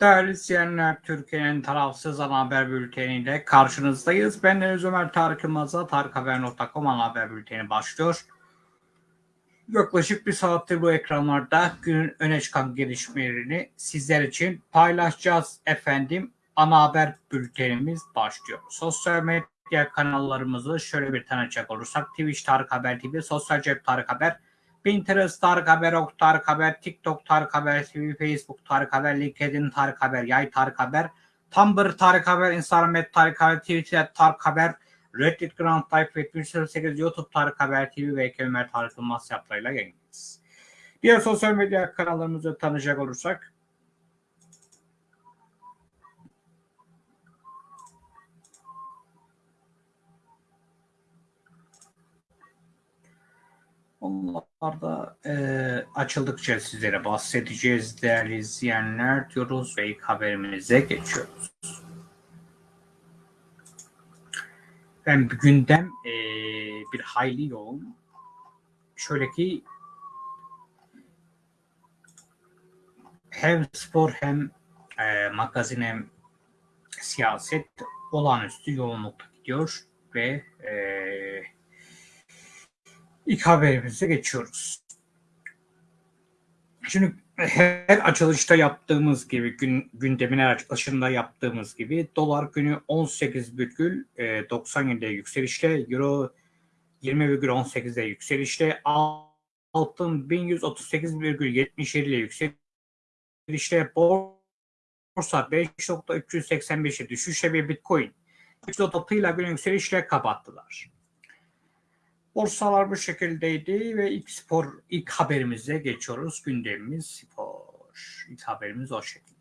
Değerli izleyenler, Türkiye'nin tarafsız ana haber bülteniyle karşınızdayız. Ben Deniz Ömer Tarık Yılmaz'a tarikhaber.com ana haber bülteni başlıyor. Yaklaşık bir saattir bu ekranlarda günün öne çıkan gelişmelerini sizler için paylaşacağız efendim. Ana haber bültenimiz başlıyor. Sosyal medya kanallarımızı şöyle bir tanıcak olursak Twitch Tarık Haber TV, Sosyal Cep Tarık Haber, Pinterest Tarık Haber, Ok Tarık Haber, TikTok Tarık Haber TV, Facebook Tarık Haber, LinkedIn Tarık Haber, Yay Tarık Haber, Tumblr Tarık Haber, Instagram et Tarık Haber, Twitter Tarık Haber, Reddit Grand Life ve 308 YouTube Tarık Haber TV ve Ömer Tarık Yılmaz yaplarıyla yayınlayacağız. Diğer sosyal medya kanallarımızı tanıyacak olursak Onlarda e, açıldıkça sizlere bahsedeceğiz değerli izleyenler diyoruz ve ilk haberimize geçiyoruz. Bir gündem e, bir hayli yoğun. Şöyle ki hem spor hem e, magazin hem siyaset olağanüstü yoğunlukta gidiyor ve e, İlk haberimize geçiyoruz. Şimdi her açılışta yaptığımız gibi, gün, gündemin her açılışında yaptığımız gibi dolar günü 18,97'de yükselişte, euro 20,18'de yükselişte, altın 1138,77 ile yükselişte, borsa 5.385'e düşüşe ve bitcoin 3.6 ile günü yükselişle kapattılar. Borsalar bu şekildeydi ve ilk spor ilk haberimize geçiyoruz. Gündemimiz spor. İlk haberimiz o şekilde.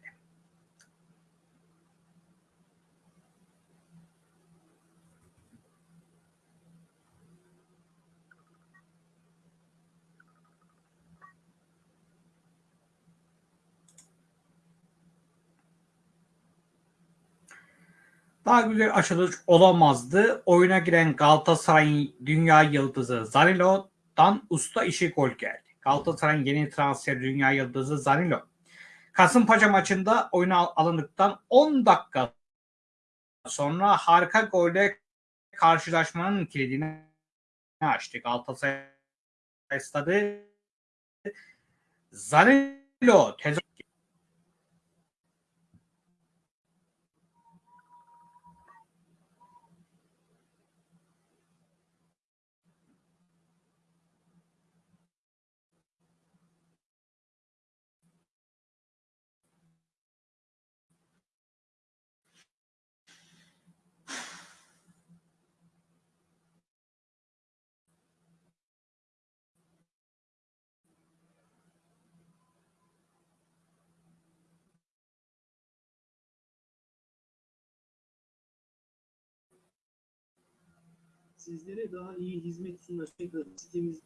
Daha güzel açılış olamazdı. Oyuna giren Galatasaray'ın dünya yıldızı Zanilo'dan usta işi gol geldi. Galatasaray'ın yeni transfer dünya yıldızı Zanilo. Kasımpaşa maçında oyuna alındıktan 10 dakika sonra harika golle karşılaşmanın kilidini açtı. Galatasaray stadı Zanilo tezahürat Sizlere daha iyi hizmet sunacak sitemiz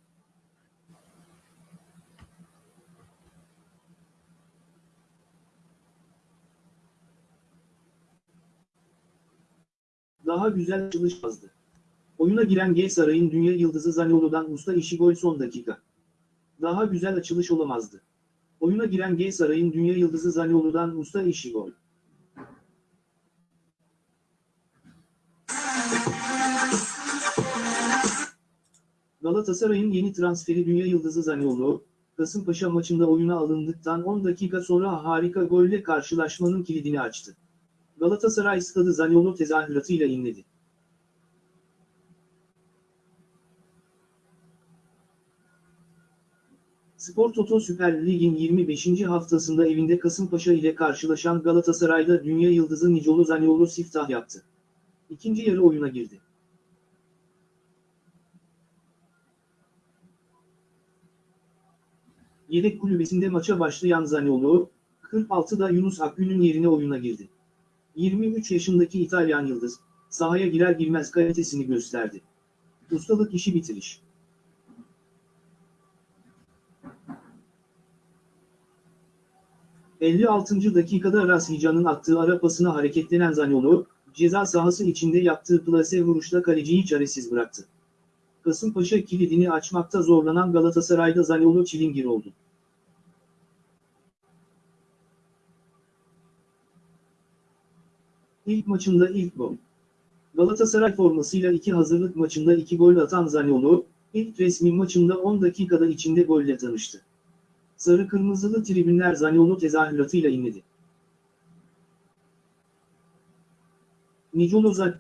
daha güzel çalışmazdı. Oyuna giren G Saray'ın dünya yıldızı Zaniolo'dan usta işi gol son dakika. Daha güzel açılış olamazdı. Oyuna giren G Saray'ın dünya yıldızı Zaniolo'dan usta işi gol. Galatasaray'ın yeni transferi dünya yıldızı Zaniolo, Kasımpaşa maçında oyuna alındıktan 10 dakika sonra harika golle karşılaşmanın kilidini açtı. Galatasaray stadı Zaniolo tezahüratıyla inledi. Spor Toto Süper Lig'in 25. haftasında evinde Kasımpaşa ile karşılaşan Galatasaray'da dünya yıldızı Nicolo Zaniolo siftah yaptı. İkinci yarı oyuna girdi. Yedek kulübesinde maça başlayan Zaniolo, 46'da Yunus Akgün'ün yerine oyuna girdi. 23 yaşındaki İtalyan yıldız, sahaya girer girmez kalitesini gösterdi. Ustalık işi bitiriş. ...56. dakikada Rashican'ın attığı ara pasına hareketlenen Zaniolo, ceza sahası içinde yaptığı plase vuruşla kaleciyi çaresiz bıraktı. Kasımpaşa kilidini açmakta zorlanan Galatasaray'da Zaniolo çilingir oldu. İlk maçında ilk gol. Galatasaray formasıyla iki hazırlık maçında iki gol atan Zaniolo, ilk resmi maçında 10 dakikada içinde golle tanıştı. Sarı kırmızılı tribünler Zaniolo tezahüratıyla inledi. Nicolo Zan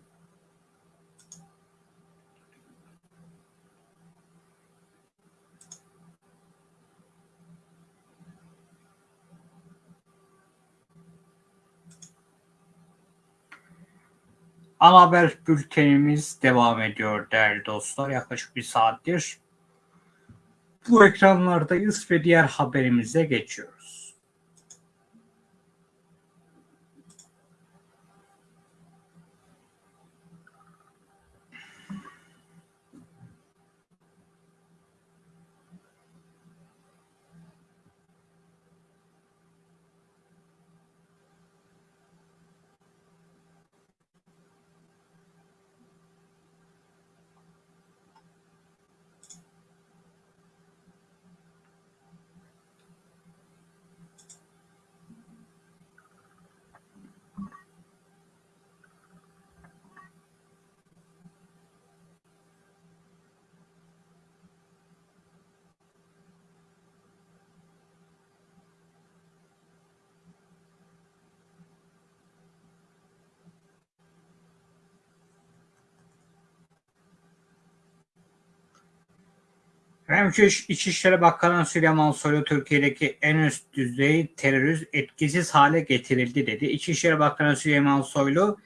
Ana haber bültenimiz devam ediyor değerli dostlar. Yaklaşık bir saattir bu ekranlardayız ve diğer haberimize geçiyoruz. Hem İçişleri Bakanı Süleyman Soylu Türkiye'deki en üst düzey terörist etkisiz hale getirildi dedi. İçişleri Bakanı Süleyman Soylu,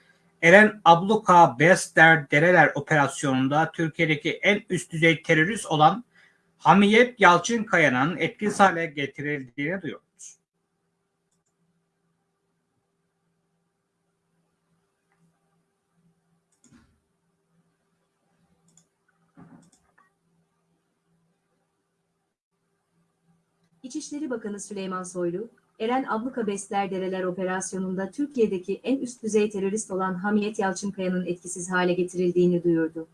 Eren Abluka Bester Dereler operasyonunda Türkiye'deki en üst düzey terörist olan Hamiyet Yalçınkaya'nın etkisiz hale getirildiğini duyurdu. İçişleri Bakanı Süleyman Soylu, Eren Abluka Besler Dereler operasyonunda Türkiye'deki en üst düzey terörist olan Hamiyet Yalçınkaya'nın etkisiz hale getirildiğini duyurdu.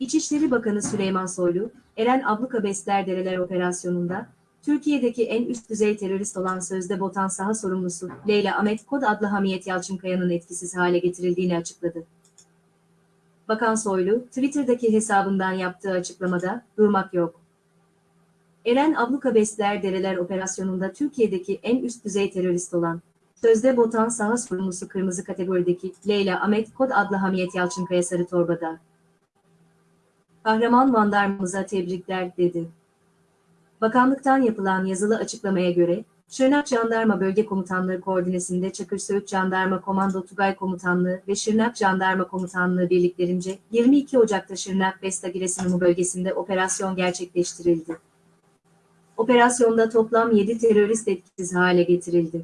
İçişleri Bakanı Süleyman Soylu, Eren Abluka Besler Dereler operasyonunda Türkiye'deki en üst düzey terörist olan sözde Botan saha sorumlusu Leyla Ahmet Kod adlı Hamiyet Yalçınkaya'nın etkisiz hale getirildiğini açıkladı. Bakan Soylu, Twitter'daki hesabından yaptığı açıklamada, durmak yok. Eren Abluka Besler Dereler operasyonunda Türkiye'deki en üst düzey terörist olan, sözde Botan saha sorumlusu kırmızı kategorideki Leyla Ahmet Kod adlı Hamiyet Yalçınkaya Sarı Torba'da. Kahraman Vandarmamıza tebrikler, dedi. Bakanlıktan yapılan yazılı açıklamaya göre, Şırnak Jandarma Bölge Komutanlığı koordinesinde Çakır Söğüt Jandarma Komando Tugay Komutanlığı ve Şırnak Jandarma Komutanlığı birliklerince 22 Ocak'ta Şırnak Besta Giresunlumu bölgesinde operasyon gerçekleştirildi. Operasyonda toplam 7 terörist etkisiz hale getirildi.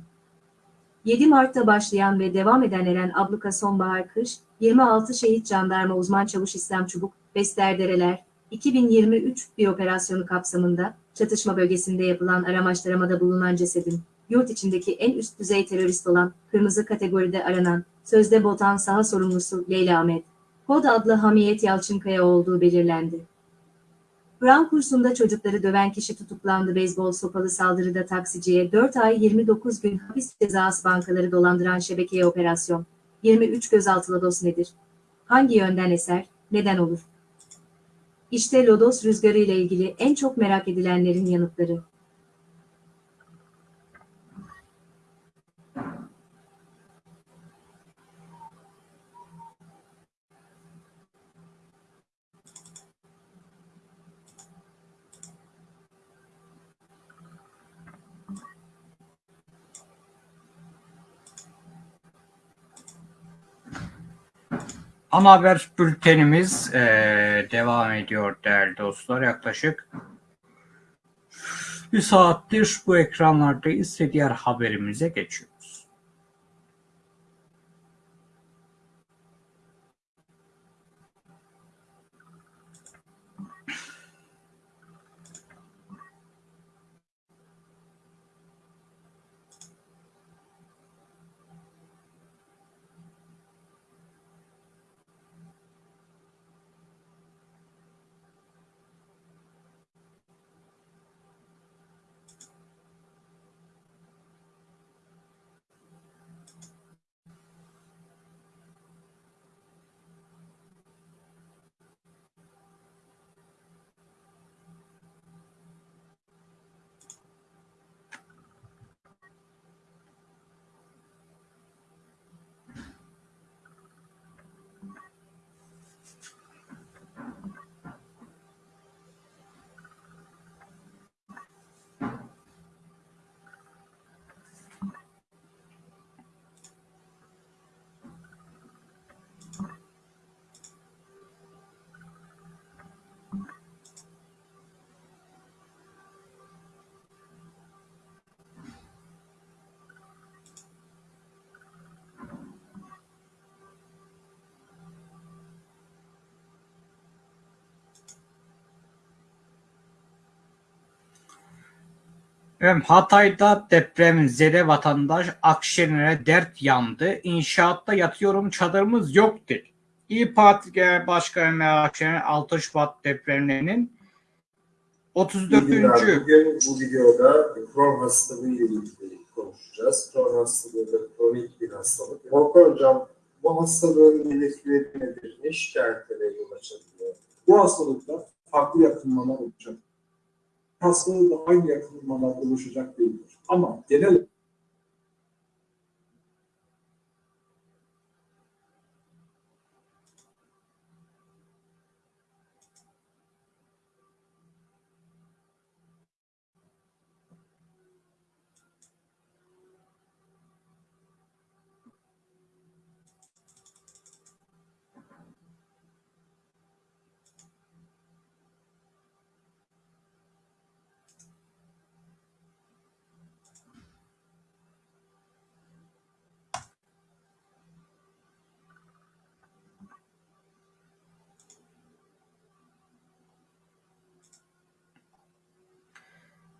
7 Mart'ta başlayan ve devam eden Eren Abluka Sonbahar Kış, 26 şehit jandarma uzman çavuş İslam Çubuk, Dereler, 2023 bir operasyonu kapsamında çatışma bölgesinde yapılan aramaçlamada bulunan cesedin, yurt içindeki en üst düzey terörist olan, kırmızı kategoride aranan, sözde Botan saha sorumlusu Leyla Ahmet, kod adlı Hamiyet Yalçınkaya olduğu belirlendi. Kur'an kursunda çocukları döven kişi tutuklandı. Beyzbol sopalı saldırıda taksiciye 4 ay 29 gün hapis cezası bankaları dolandıran şebekeye operasyon. 23 gözaltı lodos nedir? Hangi yönden eser, neden olur? İşte lodos rüzgarı ile ilgili en çok merak edilenlerin yanıtları. Ana haber bültenimiz e, devam ediyor değerli dostlar. Yaklaşık bir saattir bu ekranlardayız ve diğer haberimize geçiyoruz. Efendim, Hatay'da depremzede vatandaş Akşener'e dert yandı. İnşaatta yatıyorum çadırımız yok dedi. İyi Parti Genel Başkanı Meral Akşener 6 Şubat depremlerinin 34. İyi günler. Bugün bu videoda Crohn hastalığı ile ilgili konuşacağız. Crohn hastalığı da kronik bir hastalık. Volkan Hocam, bu hastalığın belirtileri nedir? Ne şikayetlere yol açabiliyor? Bu hastalıkta farklı yakınmalar olacak. Da aynı yakınmalar oluşacak değildir. Ama genel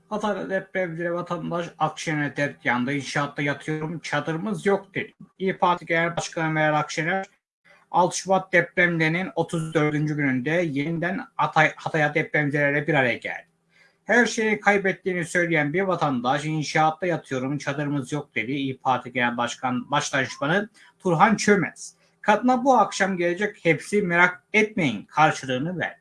Hatay'da depremzede vatandaş Akşener'e dert yandı. İnşaatta yatıyorum çadırımız yok dedi. İyi Parti Genel Başkanı Meral Akşener 6 Şubat depremlerinin 34. gününde yeniden Hatay, Hatay'a depremzedelerle bir araya geldi. Her şeyi kaybettiğini söyleyen bir vatandaş inşaatta yatıyorum çadırımız yok dedi. İyi Parti Genel Başkan Başdanışmanı Turhan Çömez. Kadına bu akşam gelecek hepsi merak etmeyin karşılığını verdi.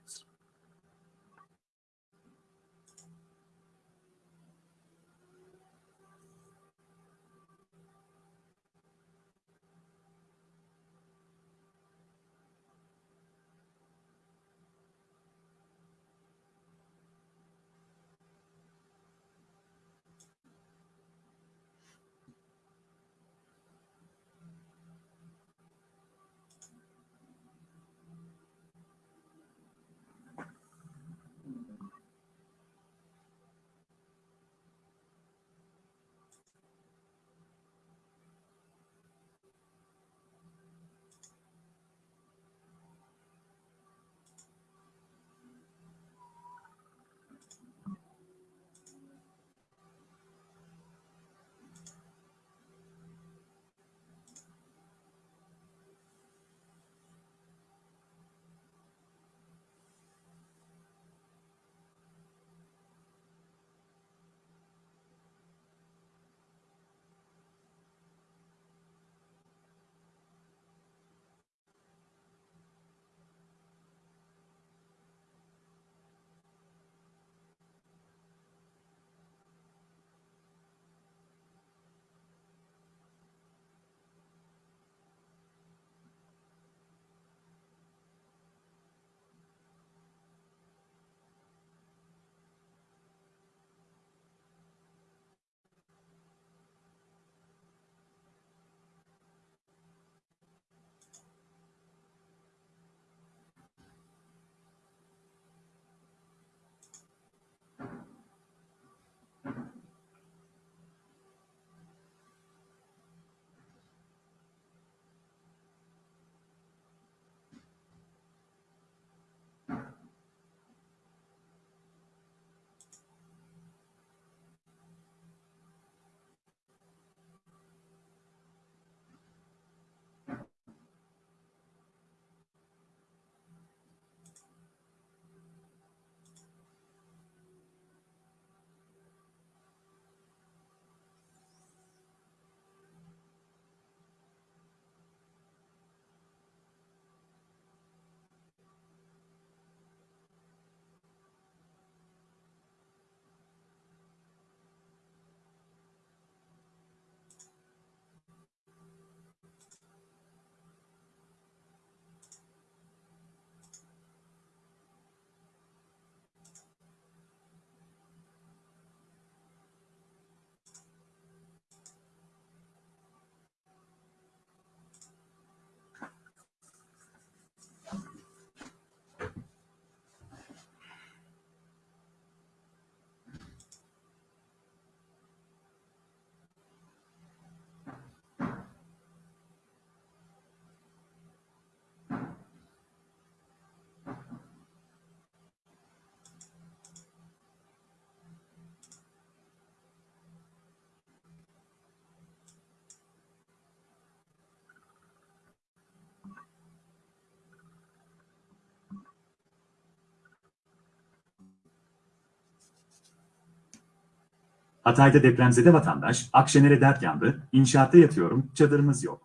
Hatay'da depremzede vatandaş, Akşener'e dert yandı, inşaatta yatıyorum, çadırımız yok.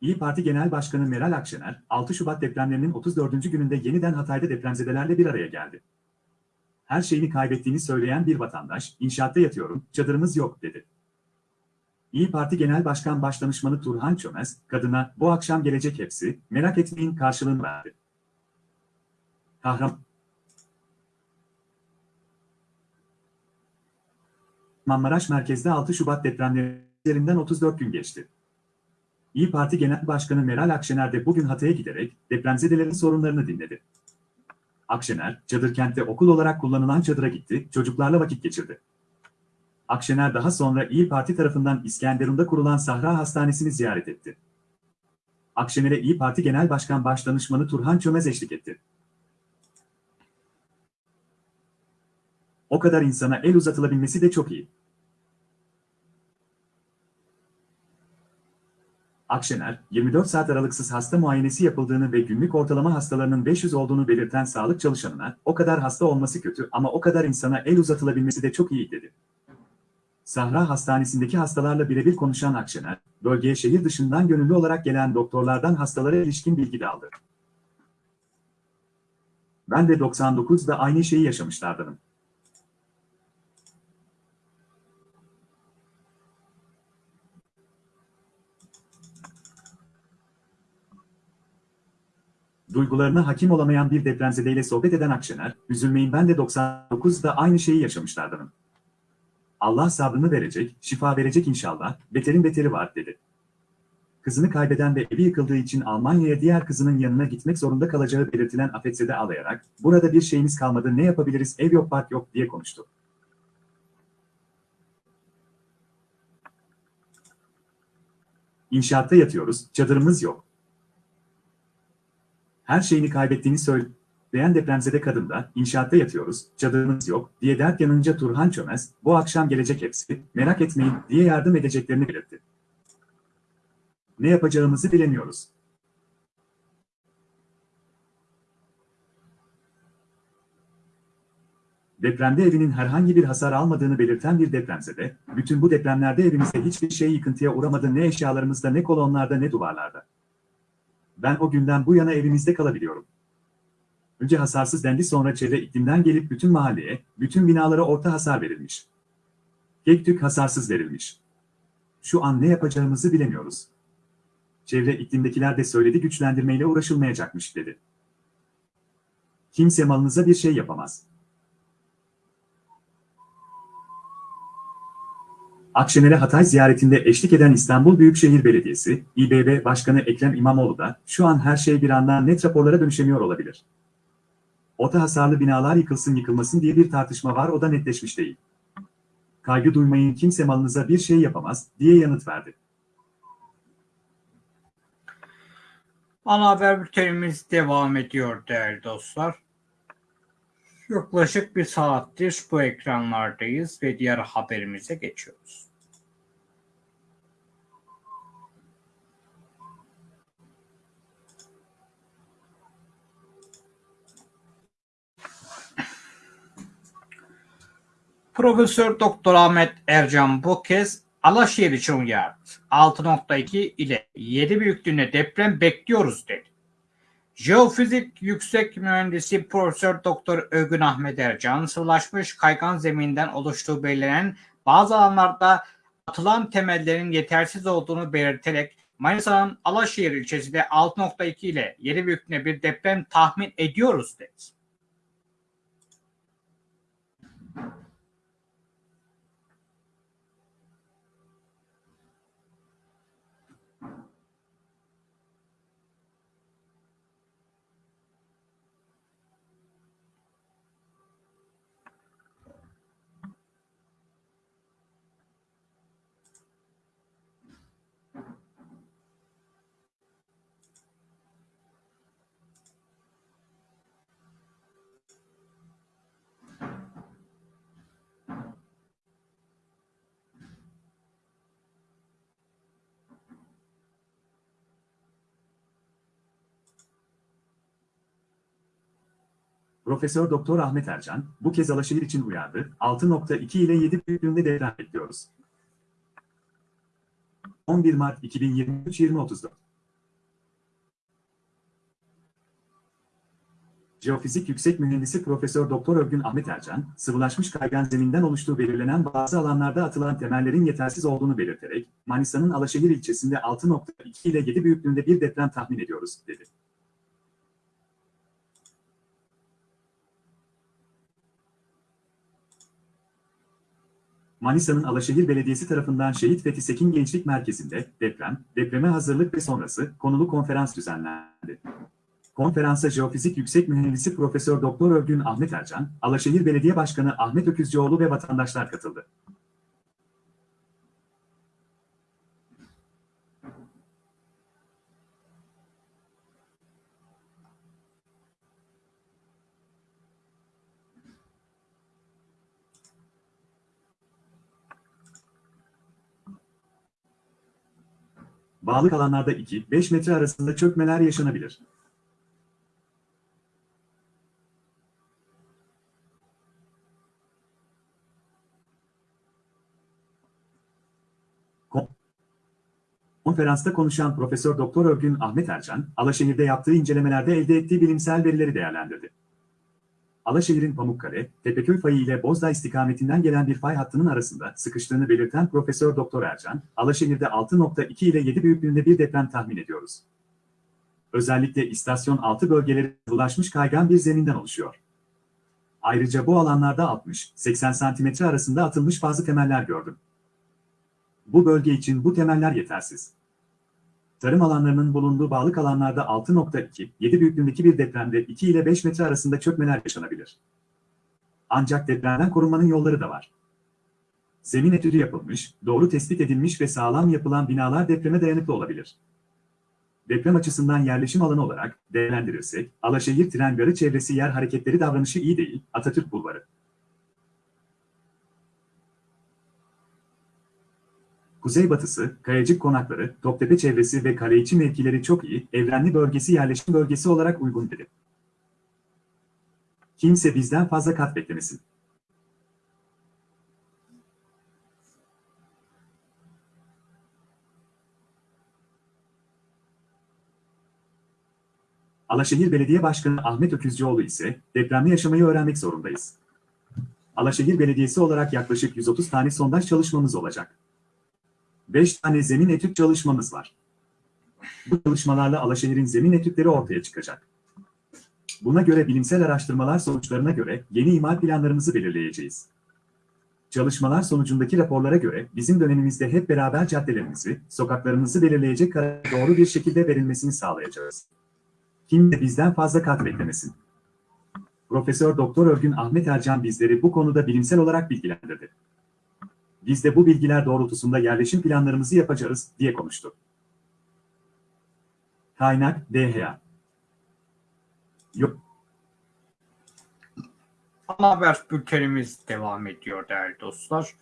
İyi Parti Genel Başkanı Meral Akşener, 6 Şubat depremlerinin 34. gününde yeniden Hatay'da depremzedelerle bir araya geldi. Her şeyini kaybettiğini söyleyen bir vatandaş, inşaatta yatıyorum, çadırımız yok, dedi. İyi Parti Genel Başkan Başdanışmanı Turhan Çömez, kadına, bu akşam gelecek hepsi, merak etmeyin karşılığını verdi. Kahraman Kahramanmaraş merkezde 6 Şubat depremlerinden 34 gün geçti. İyi Parti Genel Başkanı Meral Akşener de bugün Hatay'a giderek depremzedelerin sorunlarını dinledi. Akşener, Çadırkent'te okul olarak kullanılan çadıra gitti, çocuklarla vakit geçirdi. Akşener daha sonra İyi Parti tarafından İskenderun'da kurulan Sahra Hastanesi'ni ziyaret etti. Akşener'e İyi Parti Genel Başkan Başdanışmanı Turhan Çömez eşlik etti. O kadar insana el uzatılabilmesi de çok iyi. Akşener, 24 saat aralıksız hasta muayenesi yapıldığını ve günlük ortalama hastalarının 500 olduğunu belirten sağlık çalışanına, o kadar hasta olması kötü ama o kadar insana el uzatılabilmesi de çok iyi dedi. Sahra Hastanesi'ndeki hastalarla birebir konuşan Akşener, bölgeye şehir dışından gönüllü olarak gelen doktorlardan hastalara ilişkin bilgi de aldı. Ben de 99'da aynı şeyi yaşamışlardanım. Duygularına hakim olamayan bir depremzedeyle sohbet eden Akşener, üzülmeyin ben de 99'da aynı şeyi yaşamışlardanım. Allah sabrını verecek, şifa verecek inşallah, beterin beteri var dedi. Kızını kaybeden ve evi yıkıldığı için Almanya'ya diğer kızının yanına gitmek zorunda kalacağı belirtilen afetzede ağlayarak, burada bir şeyimiz kalmadı ne yapabiliriz ev yok park yok diye konuştu. İnşaatta yatıyoruz, çadırımız yok. Her şeyini kaybettiğini söyleyen depremzede kadın da inşaatta yatıyoruz, çadırımız yok diye dert yanınca Turhan Çömez, bu akşam gelecek hepsi, merak etmeyin diye yardım edeceklerini belirtti. Ne yapacağımızı bilemiyoruz. Depremde evinin herhangi bir hasar almadığını belirten bir depremzede, bütün bu depremlerde evimizde hiçbir şey yıkıntıya uğramadı ne eşyalarımızda ne kolonlarda ne duvarlarda. Ben o günden bu yana evimizde kalabiliyorum. Önce hasarsız dendi sonra çevre iklimden gelip bütün mahalleye, bütün binalara orta hasar verilmiş. Tek tük hasarsız verilmiş. Şu an ne yapacağımızı bilemiyoruz. Çevre iklimdekiler de söyledi güçlendirmeyle uğraşılmayacakmış dedi. Kimse malınıza bir şey yapamaz. Akşener'e Hatay ziyaretinde eşlik eden İstanbul Büyükşehir Belediyesi, İBB Başkanı Ekrem İmamoğlu da şu an her şey bir anda net raporlara dönüşemiyor olabilir. Orta hasarlı binalar yıkılsın yıkılmasın diye bir tartışma var o da netleşmiş değil. Kaygı duymayın kimse malınıza bir şey yapamaz diye yanıt verdi. Ana haber bültenimiz devam ediyor değerli dostlar. Yaklaşık bir saattir bu ekranlardayız ve diğer haberimize geçiyoruz. Profesör Doktor Ahmet Ercan bu kez Alaşehir için uyardı. 6.2 ile 7 büyüklüğünde deprem bekliyoruz dedi. Jeofizik Yüksek Mühendisi Profesör Doktor Ögün Ahmet Ercan, sıvılaşmış kaygan zeminden oluştuğu belirlenen bazı alanlarda atılan temellerin yetersiz olduğunu belirterek Manisa'nın Alaşehir ilçesinde 6.2 ile 7 büyüklüğünde bir deprem tahmin ediyoruz dedi. Profesör Doktor Ahmet Ercan, bu kez Alaşehir için uyardı. 6.2 ile 7 büyüklüğünde deprem bekliyoruz. 11 Mart 2023 20.34 Jeofizik Yüksek Mühendisi Profesör Doktor Örgün Ahmet Ercan, sıvılaşmış kaygan zeminden oluştuğu belirlenen bazı alanlarda atılan temellerin yetersiz olduğunu belirterek, Manisa'nın Alaşehir ilçesinde 6.2 ile 7 büyüklüğünde bir deprem tahmin ediyoruz, dedi. Manisa'nın Alaşehir Belediyesi tarafından Şehit Fethi Sekin Gençlik Merkezi'nde deprem, depreme hazırlık ve sonrası konulu konferans düzenlendi. Konferansa Jeofizik Yüksek Mühendisi Profesör Doktor Örgün Ahmet Ercan, Alaşehir Belediye Başkanı Ahmet Öküzcioğlu ve vatandaşlar katıldı. Bağlı alanlarda 2-5 metre arasında çökmeler yaşanabilir. Kon- Konferansta konuşan Profesör Doktor Örgün Ahmet Ercan, Alaşehir'de yaptığı incelemelerde elde ettiği bilimsel verileri değerlendirdi. Alaşehir'in Pamukkale, Tepeköy fayı ile Bozdağ istikametinden gelen bir fay hattının arasında sıkıştığını belirten Profesör Doktor Ercan, Alaşehir'de 6.2 ile 7 büyüklüğünde bir deprem tahmin ediyoruz. Özellikle istasyon altı bölgeleri ulaşmış kaygan bir zeminden oluşuyor. Ayrıca bu alanlarda 60-80 santimetre arasında atılmış bazı temeller gördüm. Bu bölge için bu temeller yetersiz. Tarım alanlarının bulunduğu bağlık alanlarda 6.2, 7 büyüklüğündeki bir depremde 2 ile 5 metre arasında çökmeler yaşanabilir. Ancak depremden korunmanın yolları da var. Zemin etüdü yapılmış, doğru tespit edilmiş ve sağlam yapılan binalar depreme dayanıklı olabilir. Deprem açısından yerleşim alanı olarak değerlendirirsek, Alaşehir tren garı çevresi yer hareketleri davranışı iyi değil, Atatürk Bulvarı. Kuzeybatısı, Kayacık konakları, Toptepe çevresi ve Kaleiçi mevkileri çok iyi, evrenli bölgesi yerleşim bölgesi olarak uygun dedi. Kimse bizden fazla kat beklemesin. Alaşehir Belediye Başkanı Ahmet Öküzcioğlu ise depremde yaşamayı öğrenmek zorundayız. Alaşehir Belediyesi olarak yaklaşık 130 tane sondaj çalışmamız olacak. 5 tane zemin etüt çalışmamız var. Bu çalışmalarla Alaşehir'in zemin etütleri ortaya çıkacak. Buna göre bilimsel araştırmalar sonuçlarına göre yeni imar planlarımızı belirleyeceğiz. Çalışmalar sonucundaki raporlara göre bizim dönemimizde hep beraber caddelerimizi, sokaklarımızı belirleyecek karar doğru bir şekilde verilmesini sağlayacağız. Kimse bizden fazla kat beklemesin. Profesör Doktor Örgün Ahmet Ercan bizleri bu konuda bilimsel olarak bilgilendirdi. Biz de bu bilgiler doğrultusunda yerleşim planlarımızı yapacağız, diye konuştu. Kaynak DHA Yok. Ana haber bültenimiz devam ediyor değerli dostlar.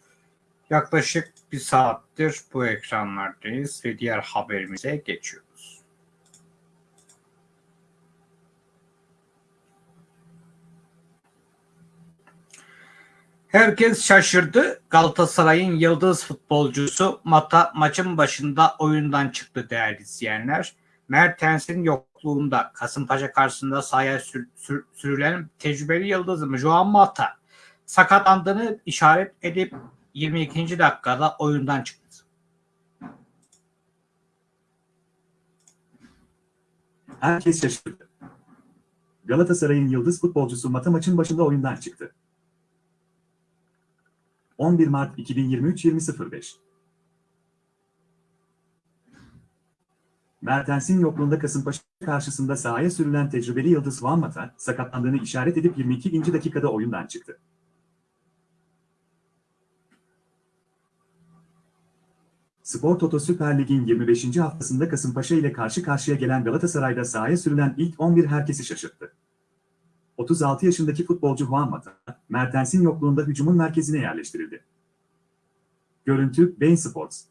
Yaklaşık bir saattir bu ekranlardayız ve diğer haberimize geçiyoruz. Herkes şaşırdı. Galatasaray'ın yıldız futbolcusu Mata maçın başında oyundan çıktı değerli izleyenler. Mertens'in yokluğunda Kasımpaşa karşısında sahaya sür, sür, sürülen tecrübeli yıldızım Joan Mata sakatlandığını işaret edip 22. dakikada oyundan çıktı. Herkes şaşırdı. Galatasaray'ın yıldız futbolcusu Mata maçın başında oyundan çıktı. 11 Mart 2023 20.05 Mertens'in yokluğunda Kasımpaşa karşısında sahaya sürülen tecrübeli Yıldız Van Mata, sakatlandığını işaret edip 22. dakikada oyundan çıktı. Spor Toto Süper Lig'in 25. haftasında Kasımpaşa ile karşı karşıya gelen Galatasaray'da sahaya sürülen ilk 11 herkesi şaşırttı. 36 yaşındaki futbolcu Juan Mata, Mertens'in yokluğunda hücumun merkezine yerleştirildi. Görüntü, Bein Sports.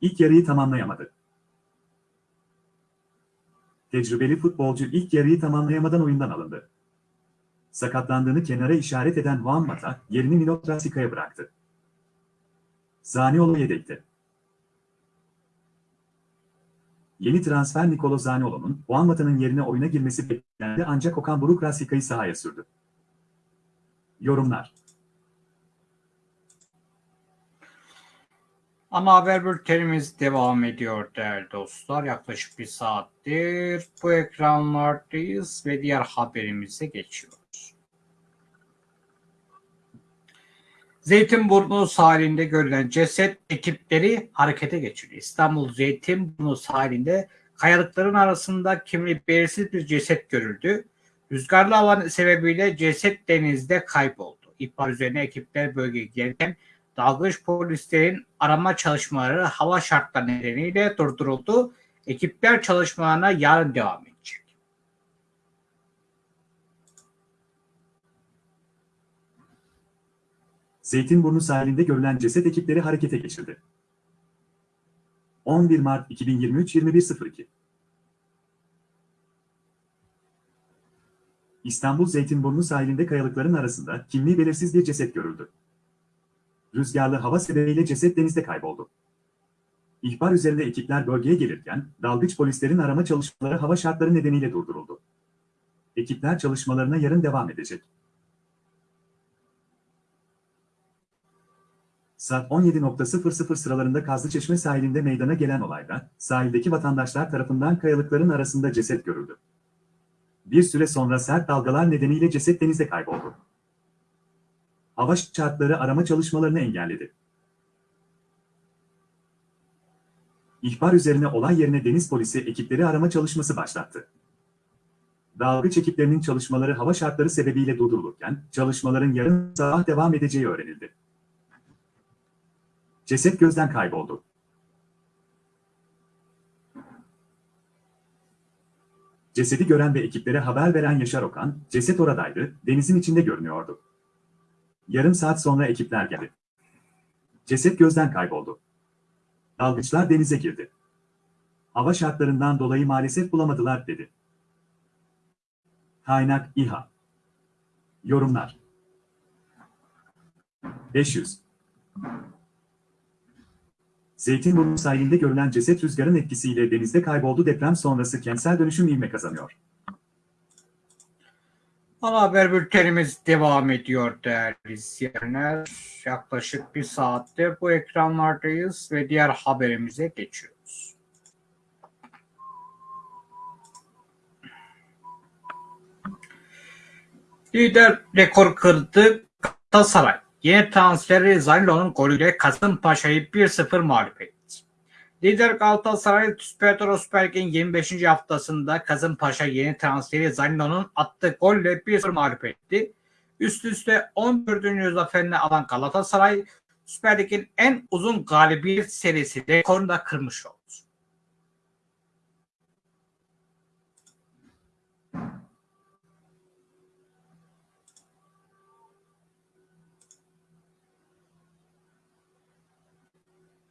İlk yarıyı tamamlayamadı. Tecrübeli futbolcu ilk yarıyı tamamlayamadan oyundan alındı. Sakatlandığını kenara işaret eden Juan Mata, yerini Milo Trasica'ya bıraktı. Zaniolo yedekte. Yeni transfer Nicolo Zaniolo'nun Juan Mata'nın yerine oyuna girmesi beklendi ancak Okan Buruk Rasica'yı sahaya sürdü. Yorumlar Ana haber bültenimiz devam ediyor değerli dostlar. Yaklaşık bir saattir bu ekranlardayız ve diğer haberimize geçiyoruz. Zeytinburnu sahilinde görülen ceset ekipleri harekete geçirdi. İstanbul Zeytinburnu sahilinde kayalıkların arasında kimliği belirsiz bir ceset görüldü. Rüzgarlı hava sebebiyle ceset denizde kayboldu. İhbar üzerine ekipler bölgeye gelirken dalgıç polislerin arama çalışmaları hava şartları nedeniyle durduruldu. Ekipler çalışmalarına yarın devam edecek. Zeytinburnu sahilinde görülen ceset ekipleri harekete geçirdi. 11 Mart 2023 21.02 İstanbul Zeytinburnu sahilinde kayalıkların arasında kimliği belirsiz bir ceset görüldü. Rüzgarlı hava sebebiyle ceset denizde kayboldu. İhbar üzerinde ekipler bölgeye gelirken dalgıç polislerin arama çalışmaları hava şartları nedeniyle durduruldu. Ekipler çalışmalarına yarın devam edecek. Saat 17.00 sıralarında Kazlıçeşme sahilinde meydana gelen olayda, sahildeki vatandaşlar tarafından kayalıkların arasında ceset görüldü. Bir süre sonra sert dalgalar nedeniyle ceset denizde kayboldu. Hava şartları arama çalışmalarını engelledi. İhbar üzerine olay yerine deniz polisi ekipleri arama çalışması başlattı. Dalgıç ekiplerinin çalışmaları hava şartları sebebiyle durdurulurken, çalışmaların yarın sabah devam edeceği öğrenildi. Ceset gözden kayboldu. Cesedi gören ve ekiplere haber veren Yaşar Okan, ceset oradaydı, denizin içinde görünüyordu. Yarım saat sonra ekipler geldi. Ceset gözden kayboldu. Dalgıçlar denize girdi. Hava şartlarından dolayı maalesef bulamadılar dedi. Kaynak İHA Yorumlar 500 Zeytinburnu sahilinde görülen ceset rüzgarın etkisiyle denizde kayboldu deprem sonrası kentsel dönüşüm ivme kazanıyor. Ana haber bültenimiz devam ediyor değerli izleyenler. Yaklaşık bir saattir bu ekranlardayız ve diğer haberimize geçiyoruz. Lider rekor kırdı Galatasaray. Yeni transferi Zanilo'nun golüyle Kasımpaşa'yı 1-0 mağlup etti. Lider Galatasaray Süper Toro Lig'in 25. haftasında Kasımpaşa yeni transferi Zanilo'nun attığı golle 1-0 mağlup etti. Üst üste 14. zaferini alan Galatasaray Süper Lig'in en uzun galibiyet serisi rekorunu da kırmış oldu.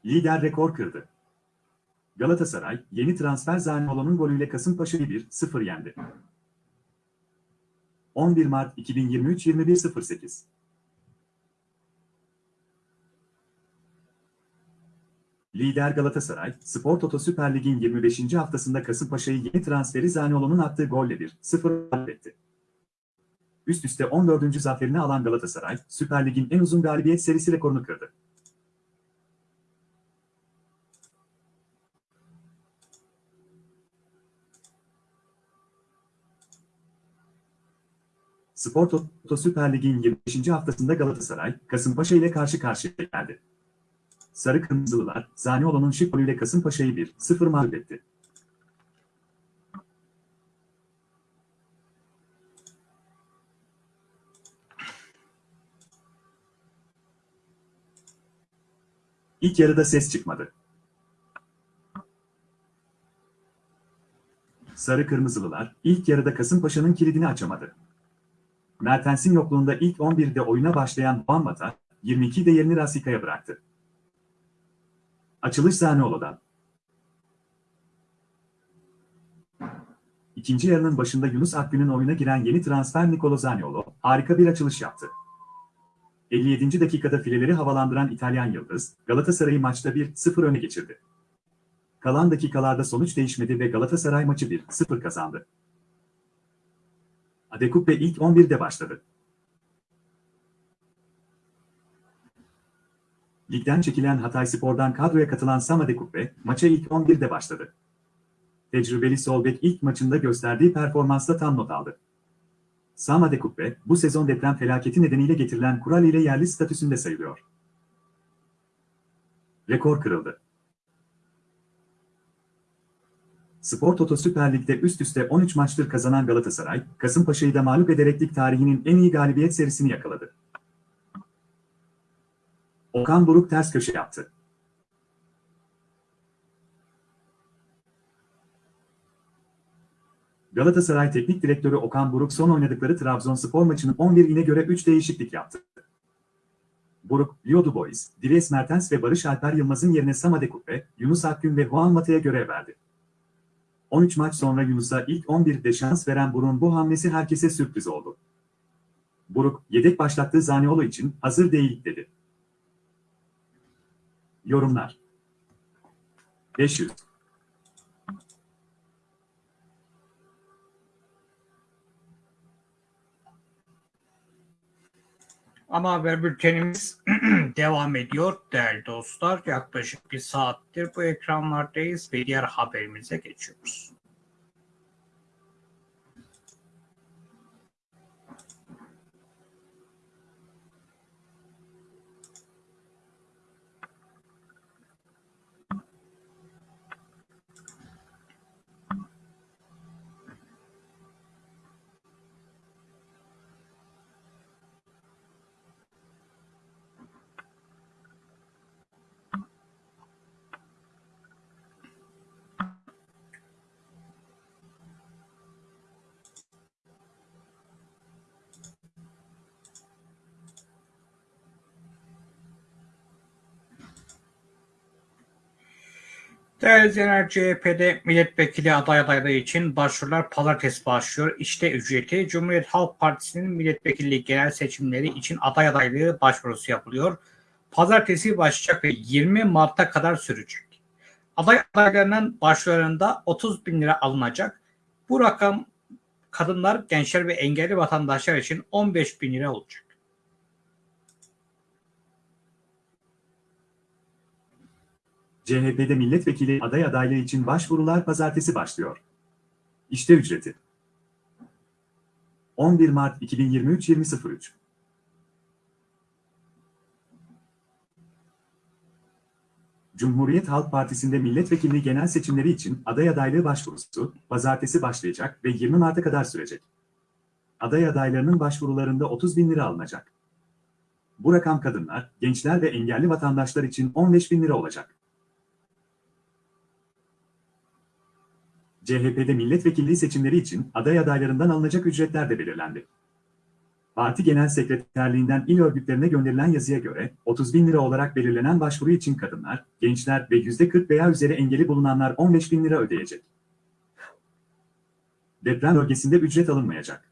Lider rekor kırdı. Galatasaray, yeni transfer Zaniolo'nun golüyle Kasımpaşa'yı 1-0 yendi. 11 Mart 2023 21.08 Lider Galatasaray, Spor Toto Süper Lig'in 25. haftasında Kasımpaşa'yı yeni transferi Zaniolo'nun attığı golle 1-0 kaybetti. Üst üste 14. zaferini alan Galatasaray, Süper Lig'in en uzun galibiyet serisi rekorunu kırdı. Spor Toto Süper Lig'in 25. haftasında Galatasaray, Kasımpaşa ile karşı karşıya geldi. Sarı Kırmızılılar, Zaniolo'nun şık golüyle Kasımpaşa'yı 1-0 mağlup etti. İlk yarıda ses çıkmadı. Sarı Kırmızılılar, ilk yarıda Kasımpaşa'nın kilidini açamadı. Mertens'in yokluğunda ilk 11'de oyuna başlayan Juan Mata, 22'de yerini Rasica'ya bıraktı. Açılış Zaniolo'dan. ikinci yarının başında Yunus Akgün'ün oyuna giren yeni transfer Nicolo Zaniolo harika bir açılış yaptı. 57. dakikada fileleri havalandıran İtalyan Yıldız, Galatasaray'ı maçta 1-0 öne geçirdi. Kalan dakikalarda sonuç değişmedi ve Galatasaray maçı 1-0 kazandı. Adekupe ilk 11'de başladı. Ligden çekilen Hatayspor'dan kadroya katılan Sam Adekupe, maça ilk 11'de başladı. Tecrübeli sol bek ilk maçında gösterdiği performansla tam not aldı. Sam Adekupe, bu sezon deprem felaketi nedeniyle getirilen kural ile yerli statüsünde sayılıyor. Rekor kırıldı. Spor Toto Süper Lig'de üst üste 13 maçtır kazanan Galatasaray, Kasımpaşa'yı da mağlup ederek lig tarihinin en iyi galibiyet serisini yakaladı. Okan Buruk ters köşe yaptı. Galatasaray Teknik Direktörü Okan Buruk son oynadıkları Trabzonspor maçının 11'ine göre 3 değişiklik yaptı. Buruk, Leo Dubois, Dries Mertens ve Barış Alper Yılmaz'ın yerine Sam Adekupe, Yunus Akgün ve Juan Mata'ya görev verdi. 13 maç sonra Yunus'a ilk 11'de şans veren Buruk'un bu hamlesi herkese sürpriz oldu. Buruk, yedek başlattığı Zaniolo için hazır değil dedi. Yorumlar 500 Ama haber bültenimiz devam ediyor değerli dostlar. Yaklaşık bir saattir bu ekranlardayız ve diğer haberimize geçiyoruz. Değerli izleyenler CHP'de milletvekili aday adaylığı için başvurular pazartesi başlıyor. İşte ücreti Cumhuriyet Halk Partisi'nin milletvekilliği genel seçimleri için aday adaylığı başvurusu yapılıyor. Pazartesi başlayacak ve 20 Mart'a kadar sürecek. Aday adaylarının başvurularında 30 bin lira alınacak. Bu rakam kadınlar, gençler ve engelli vatandaşlar için 15 bin lira olacak. CHP'de milletvekili aday adaylığı için başvurular pazartesi başlıyor. İşte ücreti. 11 Mart 2023 20.03 Cumhuriyet Halk Partisi'nde milletvekilliği genel seçimleri için aday adaylığı başvurusu pazartesi başlayacak ve 20 Mart'a kadar sürecek. Aday adaylarının başvurularında 30 bin lira alınacak. Bu rakam kadınlar, gençler ve engelli vatandaşlar için 15 bin lira olacak. CHP'de milletvekilliği seçimleri için aday adaylarından alınacak ücretler de belirlendi. Parti Genel Sekreterliğinden il örgütlerine gönderilen yazıya göre 30 bin lira olarak belirlenen başvuru için kadınlar, gençler ve %40 veya üzeri engeli bulunanlar 15 bin lira ödeyecek. Deprem bölgesinde ücret alınmayacak.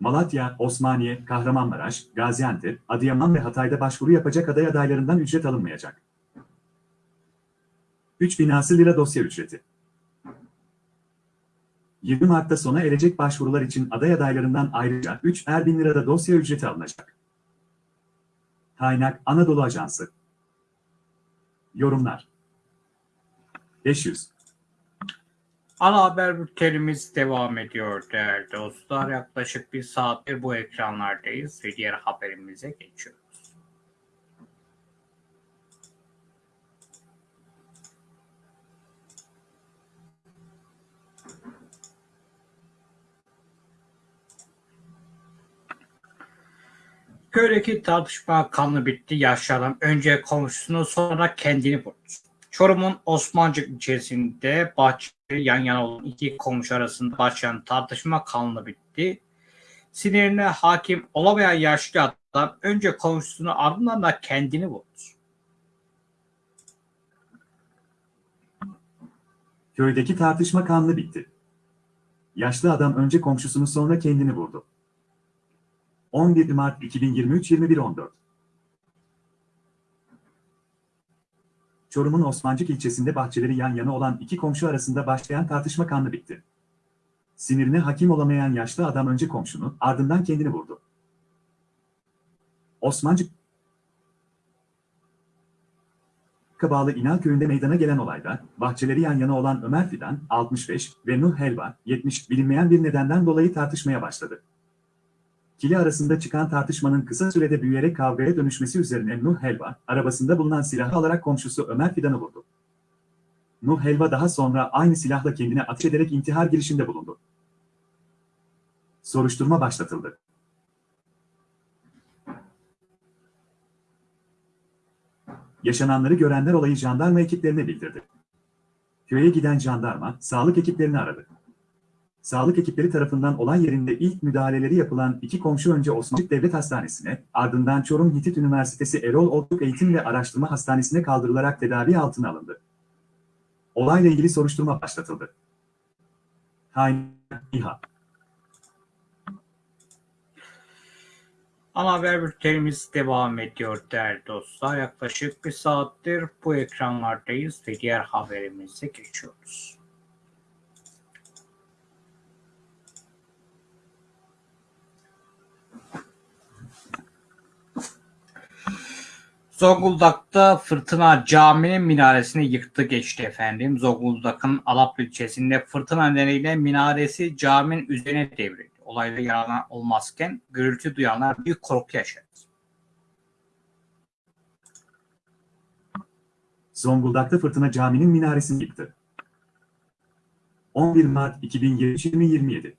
Malatya, Osmaniye, Kahramanmaraş, Gaziantep, Adıyaman ve Hatay'da başvuru yapacak aday adaylarından ücret alınmayacak. 3 binası lira dosya ücreti. 20 Mart'ta sona erecek başvurular için aday adaylarından ayrıca 3 er bin lirada dosya ücreti alınacak. Kaynak Anadolu Ajansı. Yorumlar 500 Ana haber bültenimiz devam ediyor değerli dostlar. Yaklaşık bir saattir bu ekranlardayız ve diğer haberimize geçiyoruz. Köydeki tartışma kanlı bitti. Yaşlı adam önce komşusunu sonra kendini vurdu. Çorum'un Osmancık ilçesinde bahçeli yan yana olan iki komşu arasında başlayan tartışma kanlı bitti. Sinirine hakim olamayan yaşlı adam önce komşusunu ardından da kendini vurdu. Köydeki tartışma kanlı bitti. Yaşlı adam önce komşusunu sonra kendini vurdu. 11 Mart 2023 21.14 Çorum'un Osmancık ilçesinde bahçeleri yan yana olan iki komşu arasında başlayan tartışma kanlı bitti. Sinirine hakim olamayan yaşlı adam önce komşunu, ardından kendini vurdu. Osmancık bağlı İnal köyünde meydana gelen olayda, bahçeleri yan yana olan Ömer Fidan, 65 ve Nuh Helva, 70 bilinmeyen bir nedenden dolayı tartışmaya başladı. İkili arasında çıkan tartışmanın kısa sürede büyüyerek kavgaya dönüşmesi üzerine Nuh Helva, arabasında bulunan silahı alarak komşusu Ömer Fidan'ı vurdu. Nuh Helva daha sonra aynı silahla kendine ateş ederek intihar girişiminde bulundu. Soruşturma başlatıldı. Yaşananları görenler olayı jandarma ekiplerine bildirdi. Köye giden jandarma, sağlık ekiplerini aradı. Sağlık ekipleri tarafından olay yerinde ilk müdahaleleri yapılan iki komşu önce Osmancık Devlet Hastanesi'ne, ardından Çorum Hitit Üniversitesi Erol Otluk Eğitim ve Araştırma Hastanesi'ne kaldırılarak tedavi altına alındı. Olayla ilgili soruşturma başlatıldı. Kaynak İHA Ana haber bültenimiz devam ediyor değerli dostlar. Yaklaşık bir saattir bu ekranlardayız ve diğer haberimize geçiyoruz. Zonguldak'ta fırtına caminin minaresini yıktı geçti efendim. Zonguldak'ın Alap ilçesinde fırtına nedeniyle minaresi caminin üzerine devrildi. Olayda yaralan olmazken gürültü duyanlar büyük korku yaşadı. Zonguldak'ta fırtına caminin minaresini yıktı. 11 Mart 2023-2027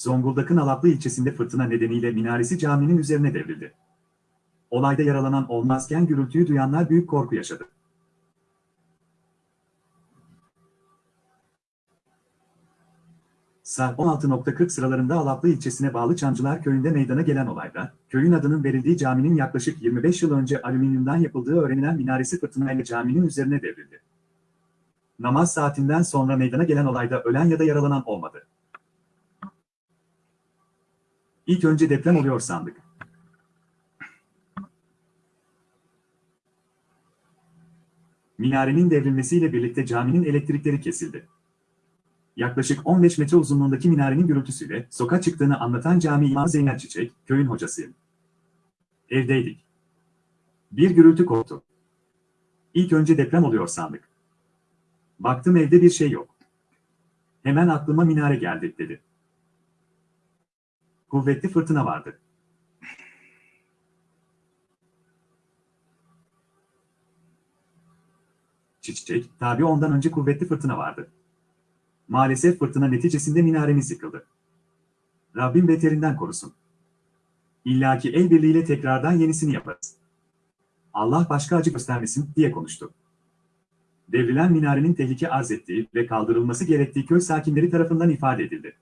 Zonguldak'ın Alaplı ilçesinde fırtına nedeniyle minaresi caminin üzerine devrildi. Olayda yaralanan olmazken gürültüyü duyanlar büyük korku yaşadı. Saat 16.40 sıralarında Alaplı ilçesine bağlı Çamcılar köyünde meydana gelen olayda, köyün adının verildiği caminin yaklaşık 25 yıl önce alüminyumdan yapıldığı öğrenilen minaresi fırtınayla caminin üzerine devrildi. Namaz saatinden sonra meydana gelen olayda ölen ya da yaralanan olmadı. İlk önce deprem oluyor sandık. Minarenin devrilmesiyle birlikte caminin elektrikleri kesildi. Yaklaşık 15 metre uzunluğundaki minarenin gürültüsüyle sokağa çıktığını anlatan cami imamı Zeynep Çiçek, köyün hocasıyım. Evdeydik. Bir gürültü koptu. İlk önce deprem oluyor sandık. Baktım evde bir şey yok. Hemen aklıma minare geldi dedi. Kuvvetli fırtına vardı. Çiçek, tabi ondan önce kuvvetli fırtına vardı. Maalesef fırtına neticesinde minaremiz yıkıldı. Rabbim beterinden korusun. İlla ki el birliğiyle tekrardan yenisini yaparız. Allah başka acı göstermesin diye konuştu. Devrilen minarenin tehlike arz ettiği ve kaldırılması gerektiği köy sakinleri tarafından ifade edildi.